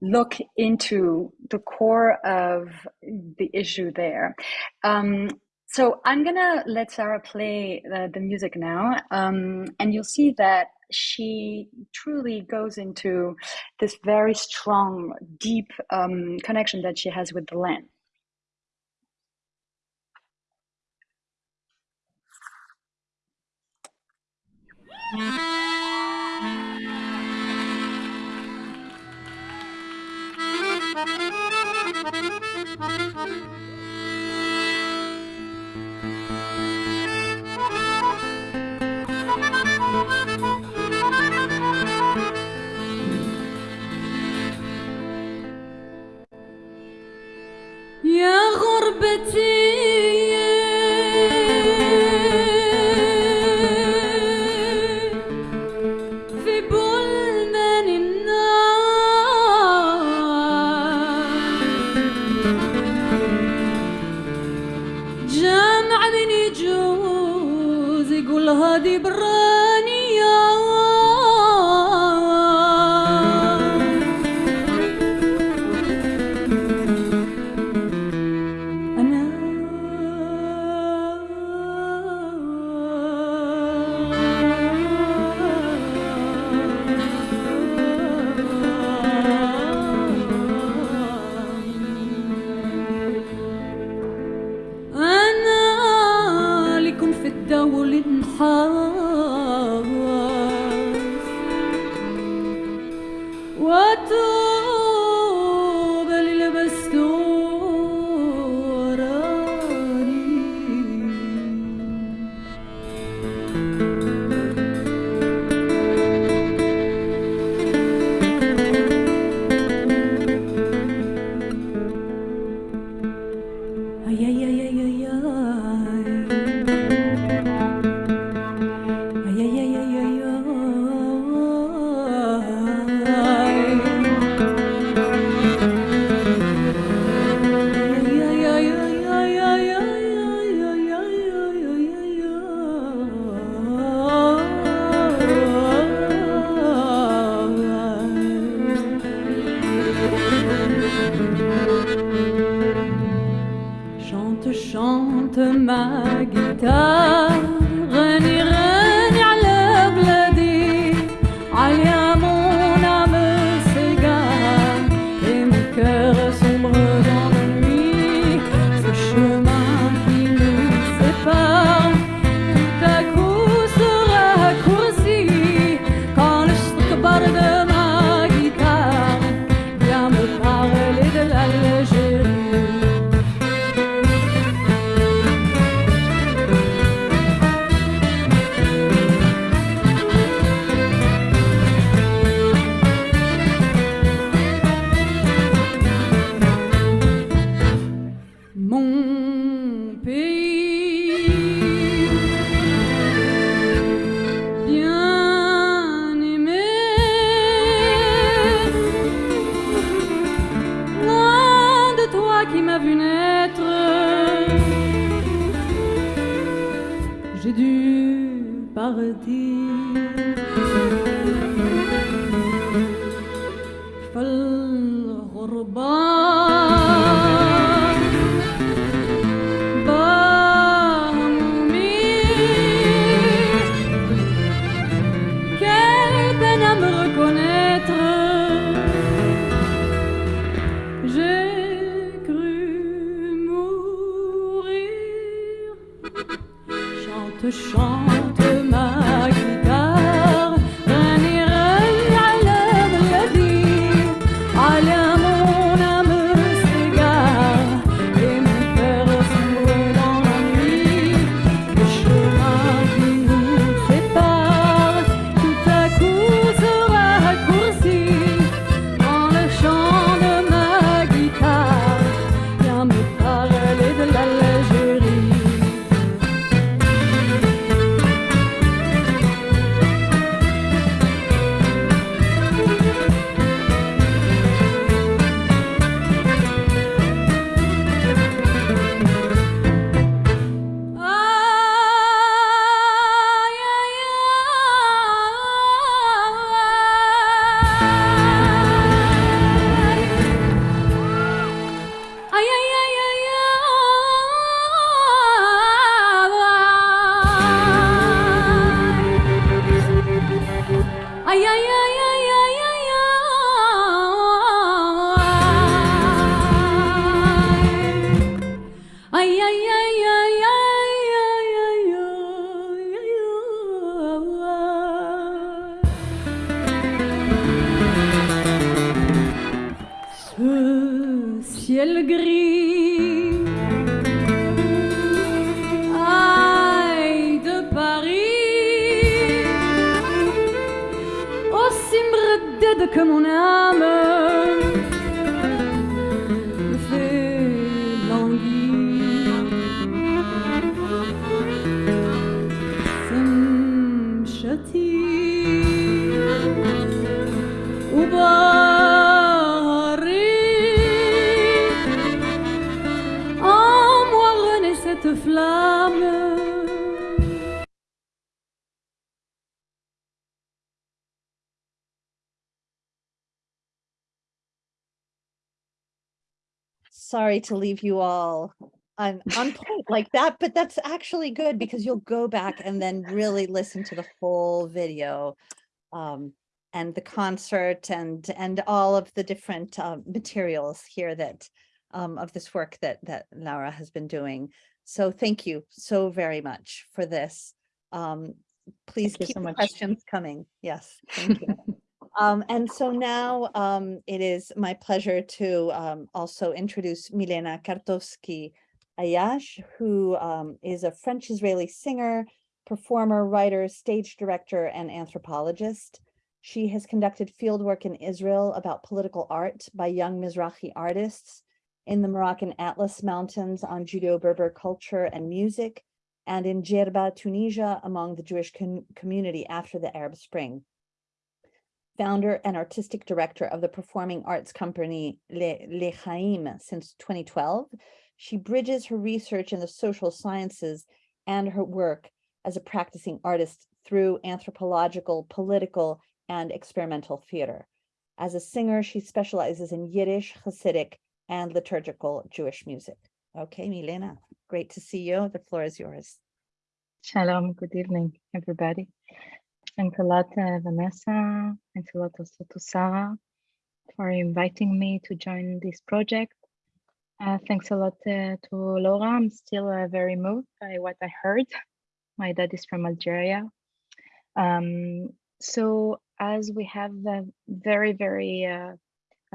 look into the core of the issue there. Um, so I'm gonna let Sarah play the, the music now, um, and you'll see that she truly goes into this very strong, deep um, connection that she has with the land. يا غربتي sorry to leave you all on, on point like that, but that's actually good because you'll go back and then really listen to the full video um, and the concert and and all of the different uh, materials here that um, of this work that that Laura has been doing. So thank you so very much for this. Um, please thank keep so questions coming. Yes, thank you. Um, and so now um, it is my pleasure to um, also introduce Milena Kartovsky Ayash, who um, is a French-Israeli singer, performer, writer, stage director, and anthropologist. She has conducted fieldwork in Israel about political art by young Mizrahi artists in the Moroccan Atlas Mountains on Judeo-Berber culture and music, and in Djerba, Tunisia, among the Jewish com- community after the Arab Spring founder and artistic director of the performing arts company Le, Le Chaim since 2012. She bridges her research in the social sciences and her work as a practicing artist through anthropological, political, and experimental theater. As a singer, she specializes in Yiddish, Hasidic, and liturgical Jewish music. Okay, Milena, great to see you. The floor is yours. Shalom, good evening, everybody. Thanks a lot, uh, Vanessa. Thanks a lot also to Sarah for inviting me to join this project. Uh, thanks a lot uh, to Laura. I'm still uh, very moved by what I heard. My dad is from Algeria. Um, so as we have a very, very uh,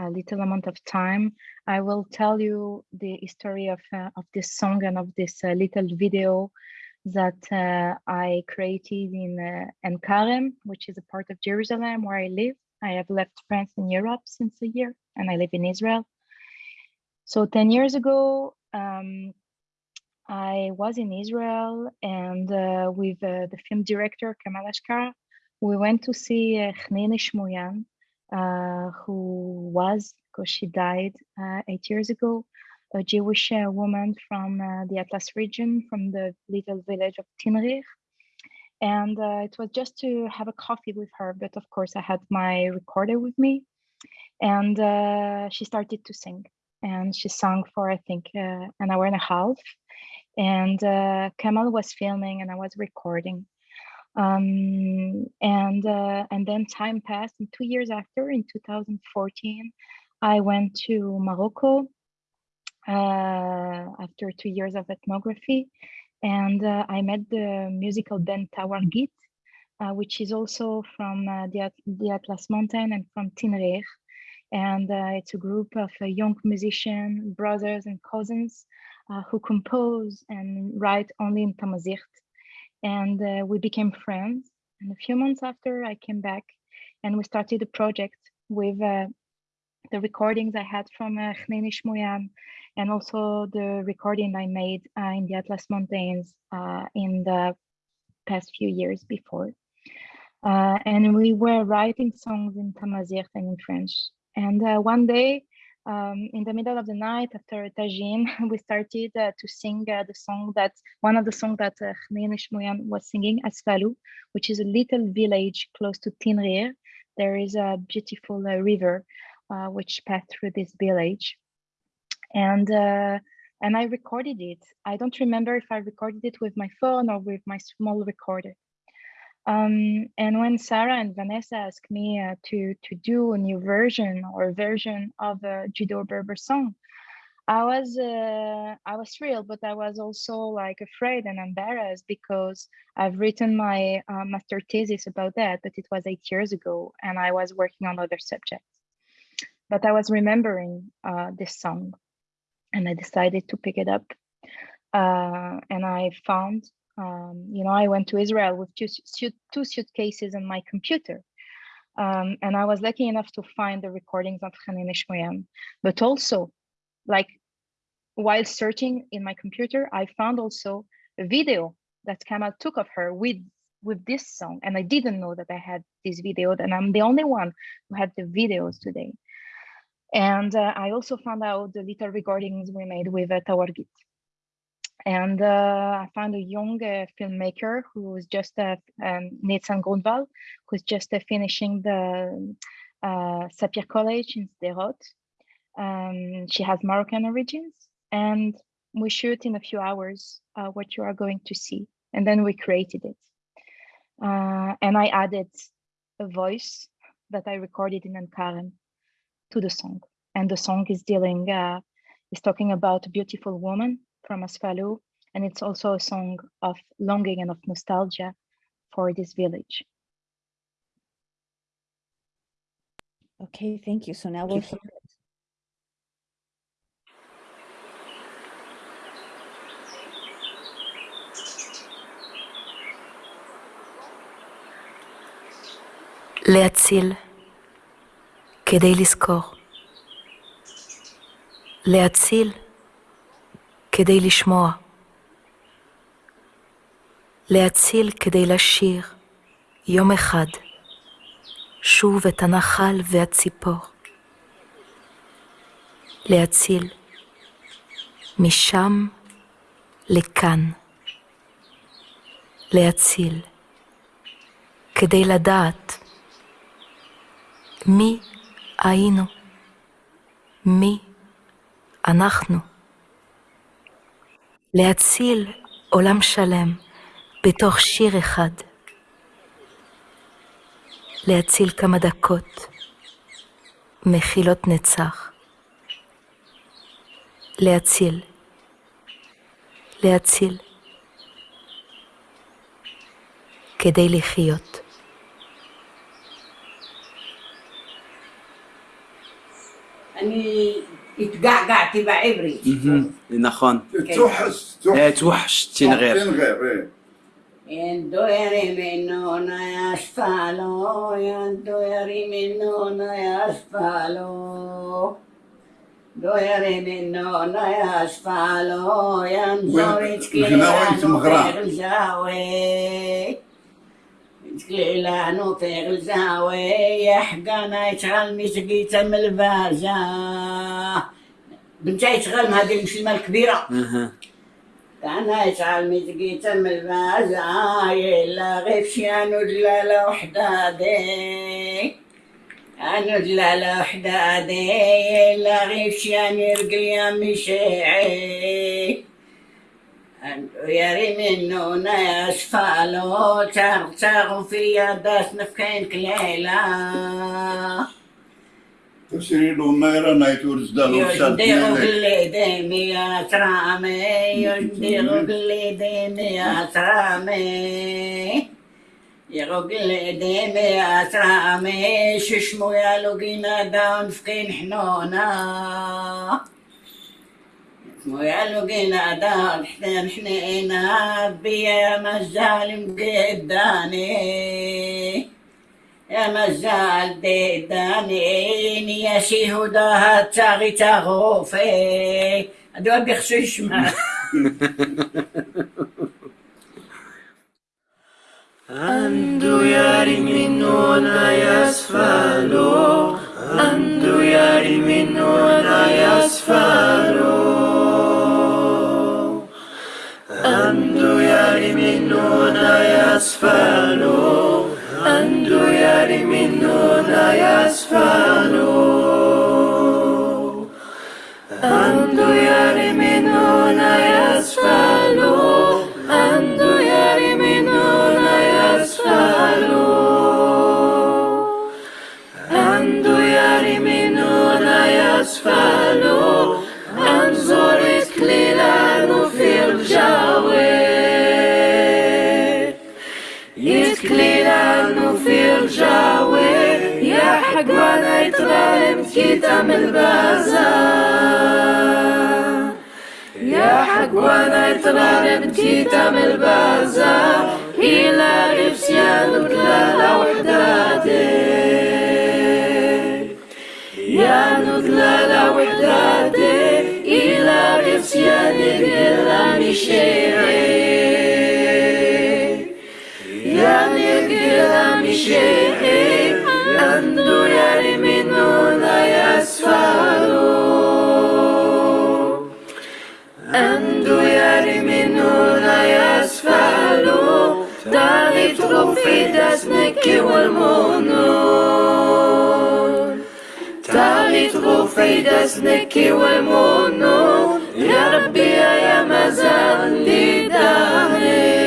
little amount of time, I will tell you the history of, uh, of this song and of this little video that uh, I created in uh, Ein Karem, which is a part of Jerusalem where I live. I have left France and Europe since a year, and I live in Israel. So 10 years ago, um, I was in Israel and uh, with uh, the film director Kamal Hachkar, we went to see uh, Shmoyan, uh, who was, because she died uh, eight years ago, a Jewish uh, woman from uh, the Atlas region, from the little village of Tinghir. And uh, it was just to have a coffee with her. But of course, I had my recorder with me. And uh, she started to sing. And she sang for, I think, uh, an hour and a half. And uh, Kamal was filming and I was recording. Um, and and then time passed. And two years after, in 2014, I went to Morocco uh, after two years of ethnography. And uh, I met the musical band Tawargit, uh, which is also from the, the Atlas Mountain and from Tinghir. And it's a group of young musicians, brothers and cousins who compose and write only in Tamazight. And we became friends. And a few months after, I came back and we started a project with uh, the recordings I had from uh, Shmoyan and also the recording I made uh, in the Atlas Mountains uh, in the past few years before. Uh, and we were writing songs in Tamazight and in French. And uh, one day, um, in the middle of the night after a tagine, we started uh, to sing uh, the song that one of the songs that uh, Shmoyan was singing, Asfalu, which is a little village close to Tinghir. There is a beautiful river uh, which passed through this village. And uh, and I recorded it. I don't remember if I recorded it with my phone or with my small recorder. Um, and when Sarah and Vanessa asked me uh, to to do a new version or version of a Judeo Berber song, I was uh, I was thrilled, but I was also like afraid and embarrassed because I've written my uh, master thesis about that, but it was eight years ago, and I was working on other subjects but I was remembering uh, this song and I decided to pick it up. Uh, and I found, um, you know, I went to Israel with two, two suitcases and my computer. Um, and I was lucky enough to find the recordings of Chnene Shmoyan. But also, like, while searching in my computer, I found also a video that Kamal took of her with with this song and i didn't know that i had this video and i'm the only one who had the videos today and uh, I also found out the little recordings we made with uh, Tawargit. And uh, I found a young uh, filmmaker who was just uh, um, Nitzan Grunwald, who's just uh, finishing the uh, Sapir College in Sderot. Um, she has Moroccan origins, and we shoot in a few hours uh, what you are going to see. And then we created it. and I added a voice that I recorded in Ein Karem to the song. And the song is dealing, uh, is talking about a beautiful woman from Asfalu. And it's also a song of longing and of nostalgia for this village. Okay, thank you. So now we'll hear כדי לזכור. להציל כדי לשמוע. להציל כדי לשיר יום אחד שוב את הנחל והציפור. להציל משם לכאן. להציל כדי לדעת מי היינו, מי אנחנו. להציל עולם שלם בתוך שיר אחד. להציל כמה דקות מחילות נצח. להציל, להציל, כדי לחיות. قعقع تبع عبري نخون إيه، توحش توحش. إيه، تنغير تنغير يندو إيه. يرمنون يسفلوا يندو يرمنون يسفلوا دو يرمنون يسفلوا ينزو يتكلم لانو في غلزاوي يتكلي لانو في غلزاوي يحقنا يتعلمي تقيتا من الفازان بدا مع هذه المشلمه الكبيرة. أنا يشعل مزقيت من المزايل آه، يلا غير شيان دلاله وحدة أنا دلالة وحدة يلا لا غير شيان يرقل يا مشيعي يا شفالو ناس فالو تغتغ في يداس نفكين كليلة. تسيرو ميرا نايتورز دانو شديرو باليدين يا سرامي يديرو باليدين يا كرامي يغوك اليدين يا سرامي ششمو يا لوكينا داون فكين حنونا يا لوكينا داون حنين حنينا بيا مجال مقداني يا مزال ديدانين يا شي هدى تاغي تاغوفي هادو بيخشو يشمع عندو يا منو أنا يسفلو عندو يا منو أنا يسفلو عندو يا منو أنا يسفلو Andu yari minuna yasfalo Andu yari minuna yasfalo كي تعمل البازا. يا حق وأنا تغرب كي تعمل بازار إلى رفسيان وكلالا وحداتي يا نكلالا وحداتي إلى رفسيان بلا مشيعي. يا نكلا مشيعي. عندو يا أمد يرمن لا يسفل داري في اسمك والمنون داري في اسمك والمنون يا ربي يا مازال لي داري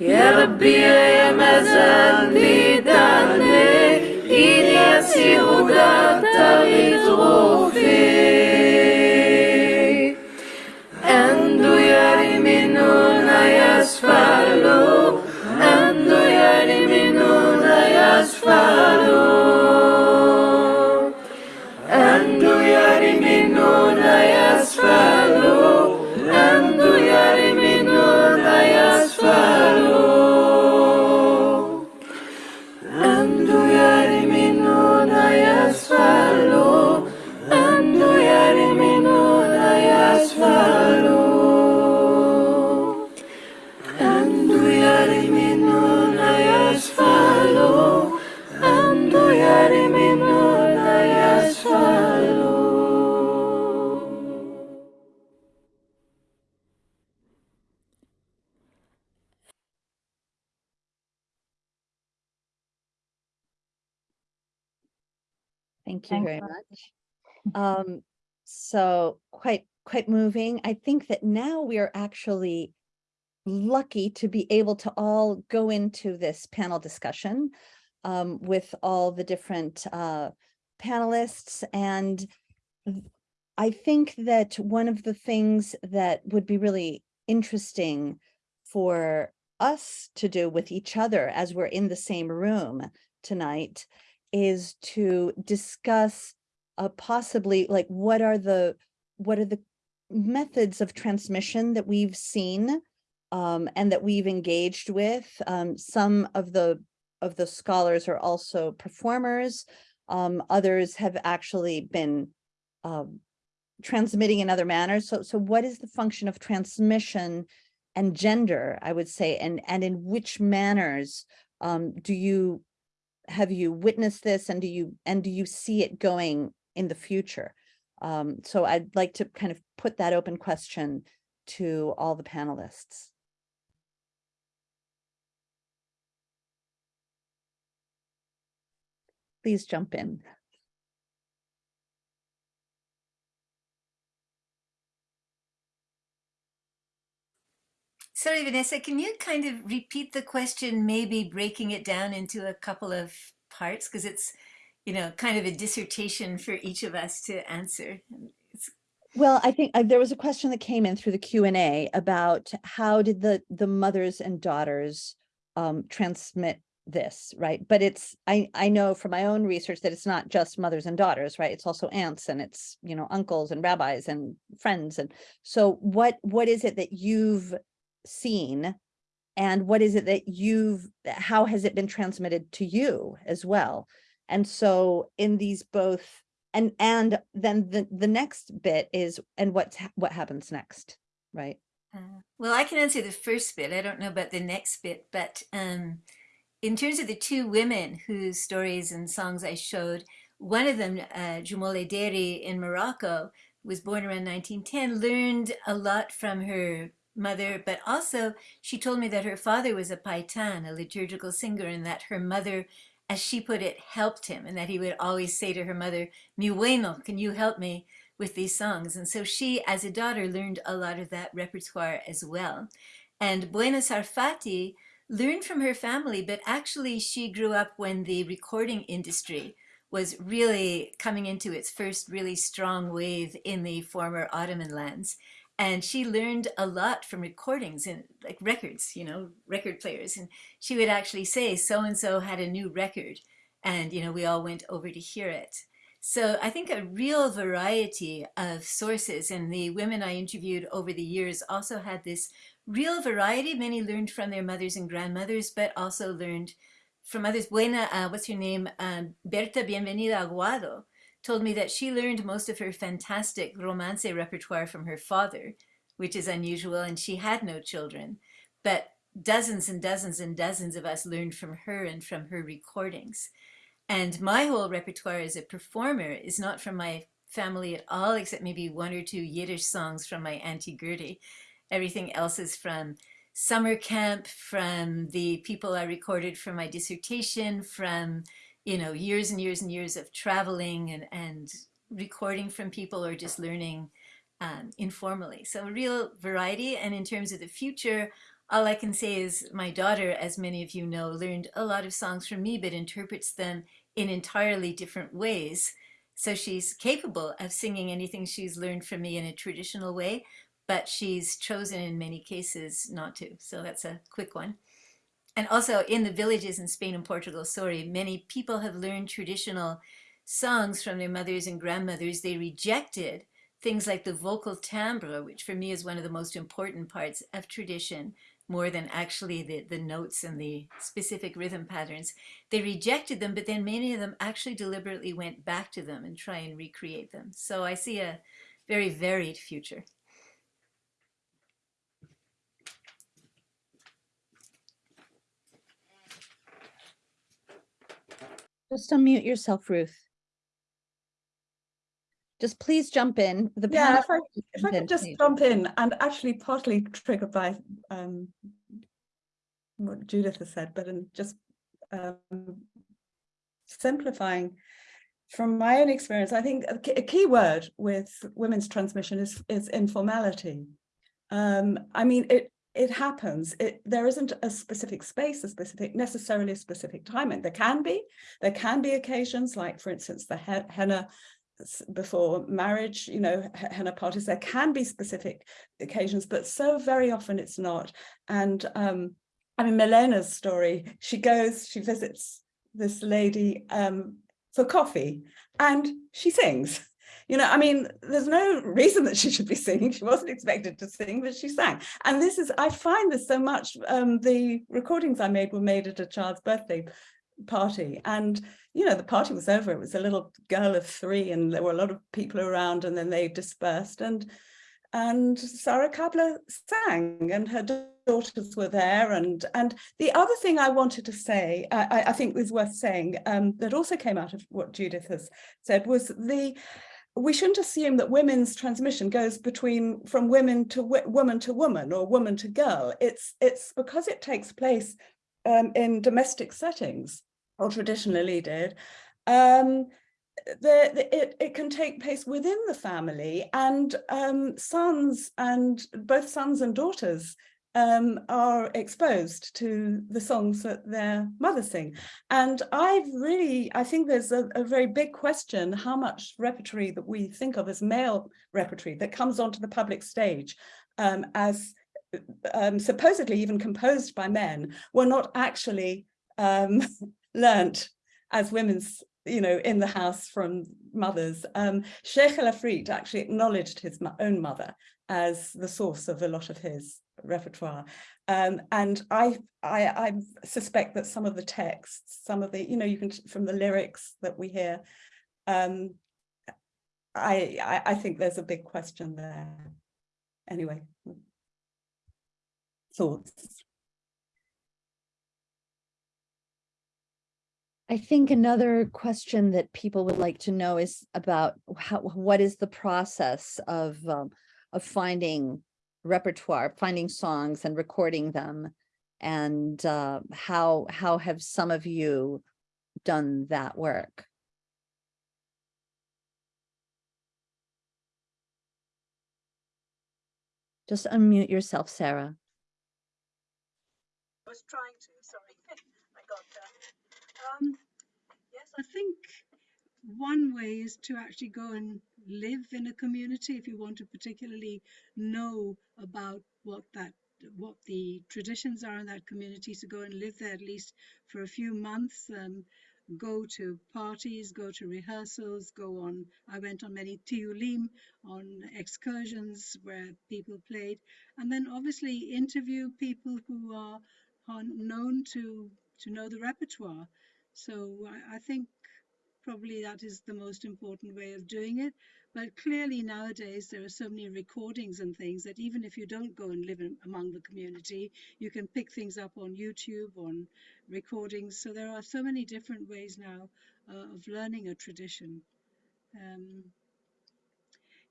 يا ربي يا مازال لي داري إلياسي وقد تغيث روحي Thank you Thanks very much. Um, so quite, quite moving. I think that now we are actually lucky to be able to all go into this panel discussion um, with all the different uh, panelists. And I think that one of the things that would be really interesting for us to do with each other as we're in the same room tonight is to discuss uh, possibly like what are the what are the methods of transmission that we've seen um, and that we've engaged with. Um, some of the of the scholars are also performers. Um, others have actually been um, transmitting in other manners. So, so what is the function of transmission and gender, I would say, and, and in which manners um, do you, have you witnessed this and do you, and do you see it going in the future? Um, so I'd like to kind of put that open question to all the panelists. Please jump in. Sorry, Vanessa, can you kind of repeat the question, maybe breaking it down into a couple of parts? Because it's, you know, kind of a dissertation for each of us to answer. Well, I think uh, there was a question that came in through the Q and A about how did the the mothers and daughters um, transmit this, right? But it's I I know from my own research that it's not just mothers and daughters, right? It's also aunts and it's you know uncles and rabbis and friends and so what what is it that you've seen and what is it that you've how has it been transmitted to you as well? And so in these both and and then the the next bit is and what's what happens next right uh, well, I can answer the first bit. I don't know about the next bit, but um, in terms of the two women whose stories and songs I showed, one of them, uh, Jumole Deri in Morocco, was born around 1910, learned a lot from her mother, but also she told me that her father was a paitan, a liturgical singer, and that her mother, as she put it, helped him, and that he would always say to her mother, Mi bueno, can you help me with these songs? And so she, as a daughter, learned a lot of that repertoire as well. And Buena Sarfatty learned from her family, but actually she grew up when the recording industry was really coming into its first really strong wave in the former Ottoman lands and she learned a lot from recordings and like records you know record players and she would actually say so and so had a new record and you know we all went over to hear it. So i think a real variety of sources and the women i interviewed over the years also had this real variety. Many learned from their mothers and grandmothers but also learned from others. Buena uh, what's her name? Um, berta bienvenida aguado told me that she learned most of her fantastic romance repertoire from her father, which is unusual, and she had no children. But dozens and dozens and dozens of us learned from her and from her recordings. And my whole repertoire as a performer is not from my family at all, except maybe one or two Yiddish songs from my Auntie Gertie. Everything else is from summer camp, from the people I recorded for my dissertation, from you know, years and years and years of traveling and, and recording from people or just learning um, informally. So a real variety. And in terms of the future, all I can say is my daughter, as many of you know, learned a lot of songs from me, but interprets them in entirely different ways. So she's capable of singing anything she's learned from me in a traditional way, but she's chosen in many cases not to. So that's a quick one. And also in the villages in Spain and Portugal, sorry, many people have learned traditional songs from their mothers and grandmothers. They rejected things like the vocal timbre, which for me is one of the most important parts of tradition, more than actually the, the notes and the specific rhythm patterns. They rejected them, but then many of them actually deliberately went back to them and try and recreate them. So I see a very varied future. Just unmute yourself ruth just please jump in the yeah if I, if I could just please. jump in and actually partly triggered by um, what Judith has said, but in just um, simplifying from my own experience, I think a key, a key word with women's transmission is, is informality. Um, I mean, it it happens. It there isn't a specific space, a specific necessarily a specific timing. There can be, there can be occasions like, for instance, the he henna before marriage, you know, henna parties. There can be specific occasions, but so very often it's not. And um, I mean, Milena's story. She goes, she visits this lady um, for coffee, and she sings you know, I mean, there's no reason that she should be singing. She wasn't expected to sing, but she sang. And this is, I find this so much, um, the recordings I made were made at a child's birthday party. And, you know, the party was over. It was a little girl of three and there were a lot of people around and then they dispersed. And and Sarah Kabler sang and her daughters were there. And, and the other thing I wanted to say, I, I think is worth saying, um, that also came out of what Judith has said was the, we shouldn't assume that women's transmission goes between from women to woman to woman or woman to girl. It's it's because it takes place um, in domestic settings or traditionally did. Um, the, the, it, it can take place within the family and um, sons and both sons and daughters um, are exposed to the songs that their mothers sing. And I've really, I think there's a, a, very big question how much repertory that we think of as male repertory that comes onto the public stage um, as um, supposedly even composed by men were not actually um, learnt as women's you know, in the house from mothers. Um, Sheikh El Afrit actually acknowledged his own mother as the source of a lot of his repertoire. Um, and I, I, I suspect that some of the texts, some of the, you know, you can, from the lyrics that we hear, um, I, I, I think there's a big question there. Anyway, thoughts? I think another question that people would like to know is about how, what is the process of, um, of finding repertoire, finding songs and recording them. And uh, how, how have some of you done that work? Just unmute yourself, Sarah. I was trying to, sorry, I got that. Um, yes, I think one way is to actually go and live in a community if you want to particularly know about what that what the traditions are in that community so go and live there at least for a few months um, go to parties go to rehearsals go on. I went on many tiulim on excursions where people played. And then obviously interview people who are, are known to to know the repertoire. So I, I think probably that is the most important way of doing it. But clearly nowadays there are so many recordings and things that even if you don't go and live in, among the community, you can pick things up on YouTube, on recordings. So there are so many different ways now uh, of learning a tradition. Um,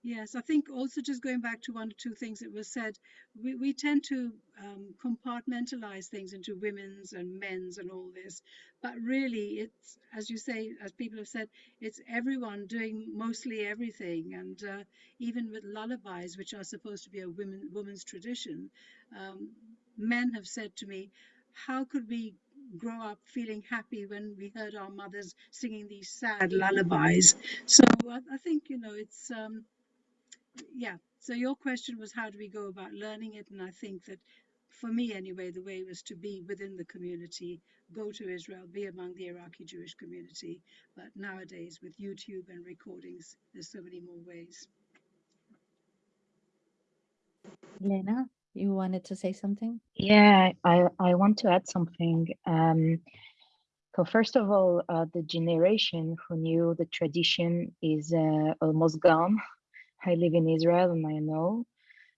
Yes, I think also just going back to one or two things that were said, we, we tend to um, compartmentalize things into women's and men's and all this. But really, it's, as you say, as people have said, it's everyone doing mostly everything. And uh, even with lullabies, which are supposed to be a women, woman's tradition, um, men have said to me, how could we grow up feeling happy when we heard our mothers singing these sad lullabies? So I, I think, you know, it's... Um, yeah, so your question was how do we go about learning it? And I think that for me anyway, the way was to be within the community, go to Israel, be among the Iraqi Jewish community. But nowadays with YouTube and recordings, there's so many more ways. Lena, you wanted to say something? Yeah, I, I want to add something. Um, so first of all, uh, the generation who knew the tradition is uh, almost gone I live in Israel and I know.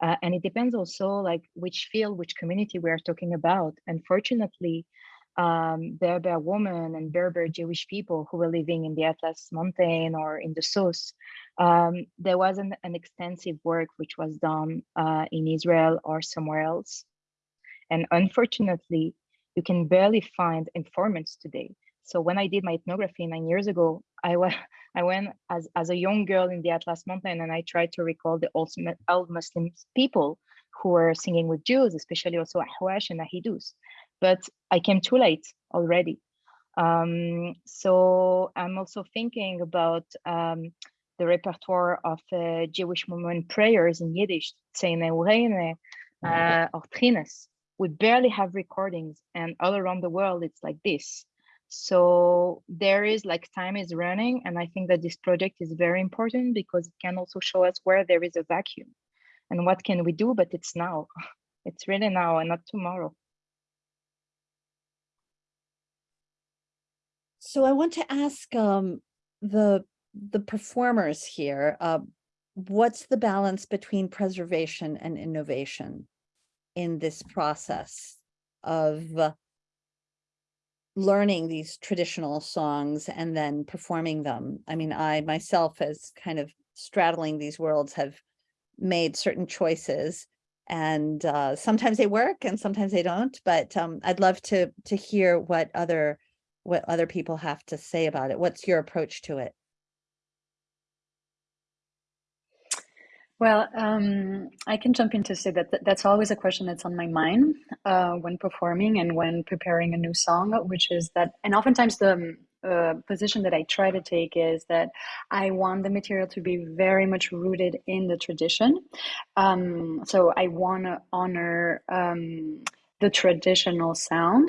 Uh, and it depends also like which field, which community we are talking about. Unfortunately, um, Berber women and Berber Jewish people who were living in the Atlas Mountain or in the South, um, there wasn't an extensive work which was done uh, in Israel or somewhere else. And unfortunately, you can barely find informants today. So when I did my ethnography nine years ago, I went, I went as, as a young girl in the Atlas Mountain and I tried to recall the old, old Muslim people who were singing with Jews, especially also Ahwash and Ahidus. But I came too late already. Um, so I'm also thinking about um, the repertoire of uh, Jewish women prayers in Yiddish, Tzeineureine, uh, or tkhines. We barely have recordings and all around the world, it's like this. So there is like time is running. And I think that this project is very important because it can also show us where there is a vacuum and what can we do, but it's now. It's really now and not tomorrow. So I want to ask um, the the performers here, uh, what's the balance between preservation and innovation in this process of uh, learning these traditional songs and then performing them? I mean, I myself as kind of straddling these worlds have made certain choices and uh, sometimes they work and sometimes they don't, but um, I'd love to to hear what other what other people have to say about it. What's your approach to it? Well, um, I can jump in to say that th that's always a question that's on my mind uh, when performing and when preparing a new song, which is that, and oftentimes the um, uh, position that I try to take is that I want the material to be very much rooted in the tradition. Um, so I want to honor um, the traditional sound.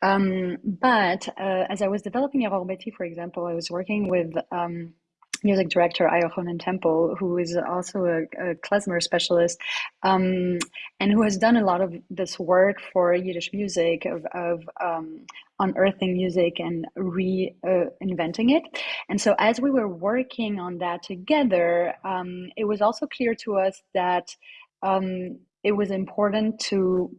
Um, but uh, as I was developing Eror Beti, for example, I was working with um, music director Ayochanan Temple, who is also a, a klezmer specialist, um, and who has done a lot of this work for Yiddish music of, of um, unearthing music and reinventing uh, it. And so, as we were working on that together, um, it was also clear to us that um, it was important to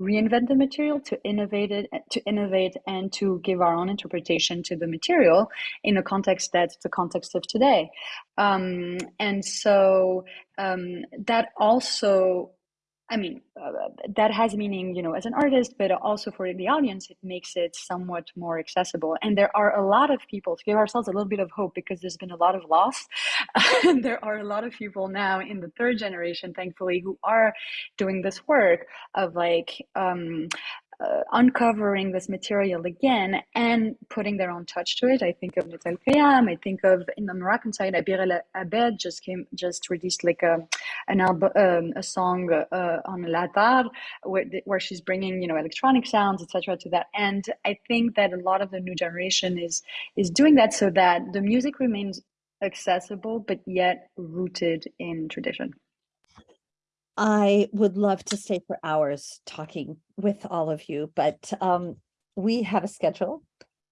reinvent the material to innovate it to innovate and to give our own interpretation to the material in a context that's the context of today. Um, and so um, that also I mean, uh, that has meaning, you know, as an artist, but also for the audience, it makes it somewhat more accessible. And there are a lot of people to give ourselves a little bit of hope because there's been a lot of loss. there are a lot of people now in the third generation, thankfully, who are doing this work of like um, uh, uncovering this material again and putting their own touch to it. I think of Neta Elkayam. I think of in the Moroccan side, Abir El Abed just came just released like a an album, um, a song uh, on Latar where where she's bringing you know electronic sounds, etc. to that. And I think that a lot of the new generation is is doing that so that the music remains accessible but yet rooted in tradition. I would love to stay for hours talking with all of you, but um, we have a schedule.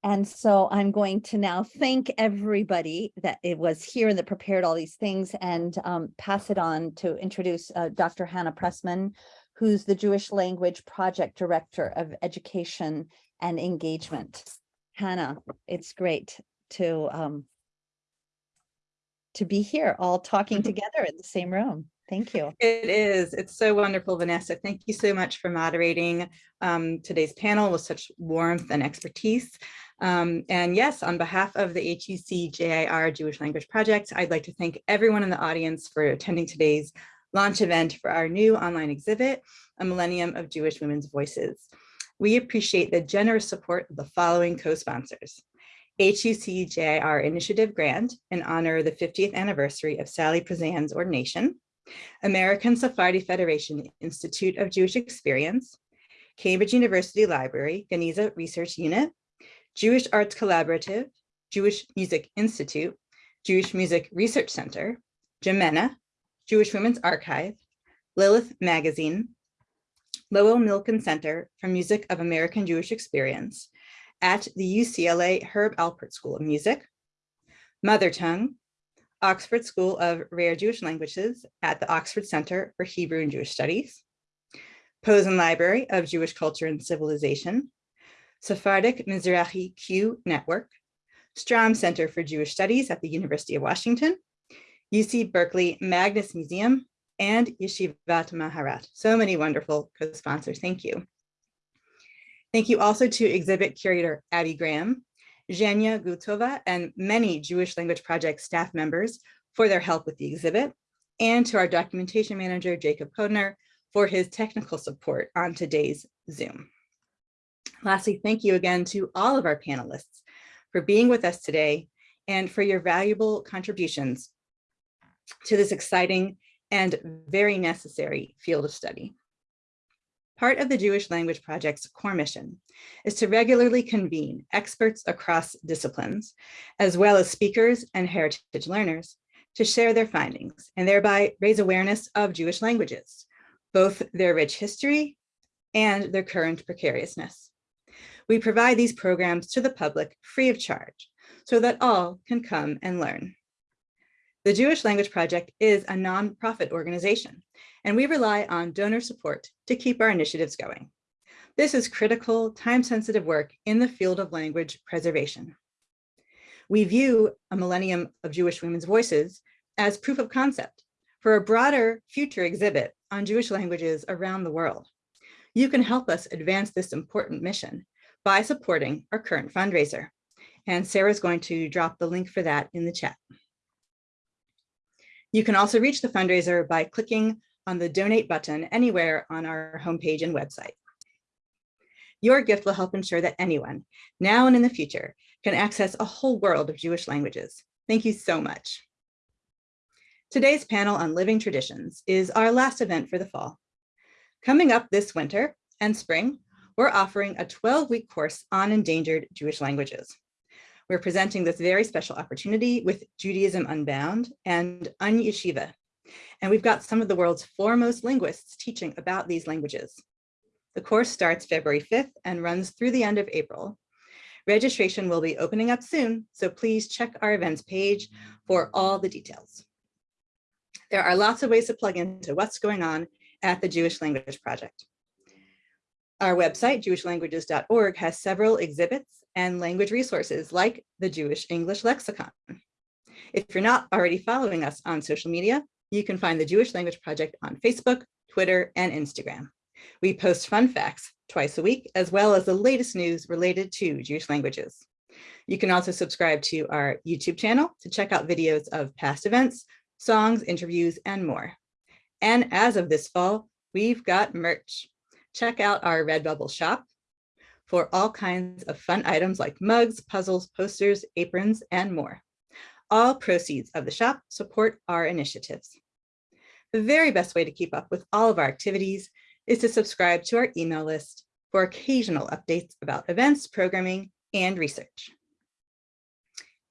And so I'm going to now thank everybody that it was here and that prepared all these things and um, pass it on to introduce uh, Dr. Hannah Pressman, who's the Jewish Language Project Director of Education and Engagement. Hannah, it's great to um, to be here all talking together in the same room. Thank you. It is. It's so wonderful, Vanessa. Thank you so much for moderating um, today's panel with such warmth and expertise. Um, and yes, on behalf of the HUC JIR Jewish Language Project, I'd like to thank everyone in the audience for attending today's launch event for our new online exhibit, A Millennium of Jewish Women's Voices. We appreciate the generous support of the following co-sponsors. HUC JIR Initiative Grant in honor of the 50th anniversary of Sally Priesand's ordination, American Sephardi Federation Institute of Jewish Experience, Cambridge University Library, Geniza Research Unit, Jewish Arts Collaborative, Jewish Music Institute, Jewish Music Research Center, JIMENA, Jewish Women's Archive, Lilith Magazine, Lowell Milken Center for Music of American Jewish Experience at the UCLA Herb Alpert School of Music, Mother Tongue, Oxford School of Rare Jewish Languages at the Oxford Center for Hebrew and Jewish Studies, Posen Library of Jewish Culture and Civilization, Sephardic Mizrahi Q Network, Stroum Center for Jewish Studies at the University of Washington, UC Berkeley Magnes Museum, and Yeshivat Maharat. So many wonderful co-sponsors, thank you. Thank you also to exhibit curator Abby Graham Zhenya Gutova, and many Jewish Language Project staff members for their help with the exhibit, and to our documentation manager, Jacob Kodner, for his technical support on today's Zoom. Lastly, thank you again to all of our panelists for being with us today and for your valuable contributions to this exciting and very necessary field of study. Part of the Jewish Language Project's core mission is to regularly convene experts across disciplines, as well as speakers and heritage learners, to share their findings and thereby raise awareness of Jewish languages, both their rich history and their current precariousness. We provide these programs to the public free of charge so that all can come and learn. The Jewish Language Project is a nonprofit organization, and we rely on donor support to keep our initiatives going. This is critical, time-sensitive work in the field of language preservation. We view a millennium of Jewish women's voices as proof of concept for a broader future exhibit on Jewish languages around the world. You can help us advance this important mission by supporting our current fundraiser. And Sarah's going to drop the link for that in the chat. You can also reach the fundraiser by clicking on the donate button anywhere on our homepage and website. Your gift will help ensure that anyone, now and in the future, can access a whole world of Jewish languages. Thank you so much. Today's panel on living traditions is our last event for the fall. Coming up this winter and spring, we're offering a 12-week course on endangered Jewish languages. We're presenting this very special opportunity with Judaism Unbound and UnYeshiva. And we've got some of the world's foremost linguists teaching about these languages. The course starts February 5th and runs through the end of April. Registration will be opening up soon, so please check our events page for all the details. There are lots of ways to plug into what's going on at the Jewish Language Project. Our website, jewishlanguages.org, has several exhibits and language resources like the Jewish English Lexicon. If you're not already following us on social media, you can find the Jewish Language Project on Facebook, Twitter, and Instagram. We post fun facts twice a week, as well as the latest news related to Jewish languages. You can also subscribe to our YouTube channel to check out videos of past events, songs, interviews, and more. And as of this fall, we've got merch. Check out our Redbubble shop for all kinds of fun items like mugs, puzzles, posters, aprons, and more. All proceeds of the shop support our initiatives. The very best way to keep up with all of our activities is to subscribe to our email list for occasional updates about events, programming, and research.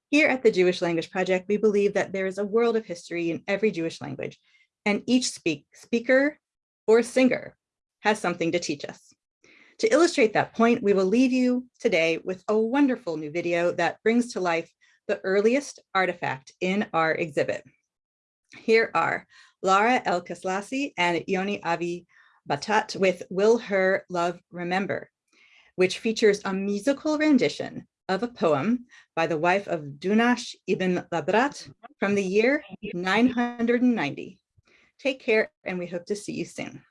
Here at the Jewish Language Project, we believe that there is a world of history in every Jewish language, and each speak, speaker or singer has something to teach us. To illustrate that point, we will leave you today with a wonderful new video that brings to life the earliest artifact in our exhibit. Here are Lara Elkeslassy and Yoni Avi Batat with Will Her Love Remember, which features a musical rendition of a poem by the wife of Dunash ibn Labrat from the year 990. Take care and we hope to see you soon.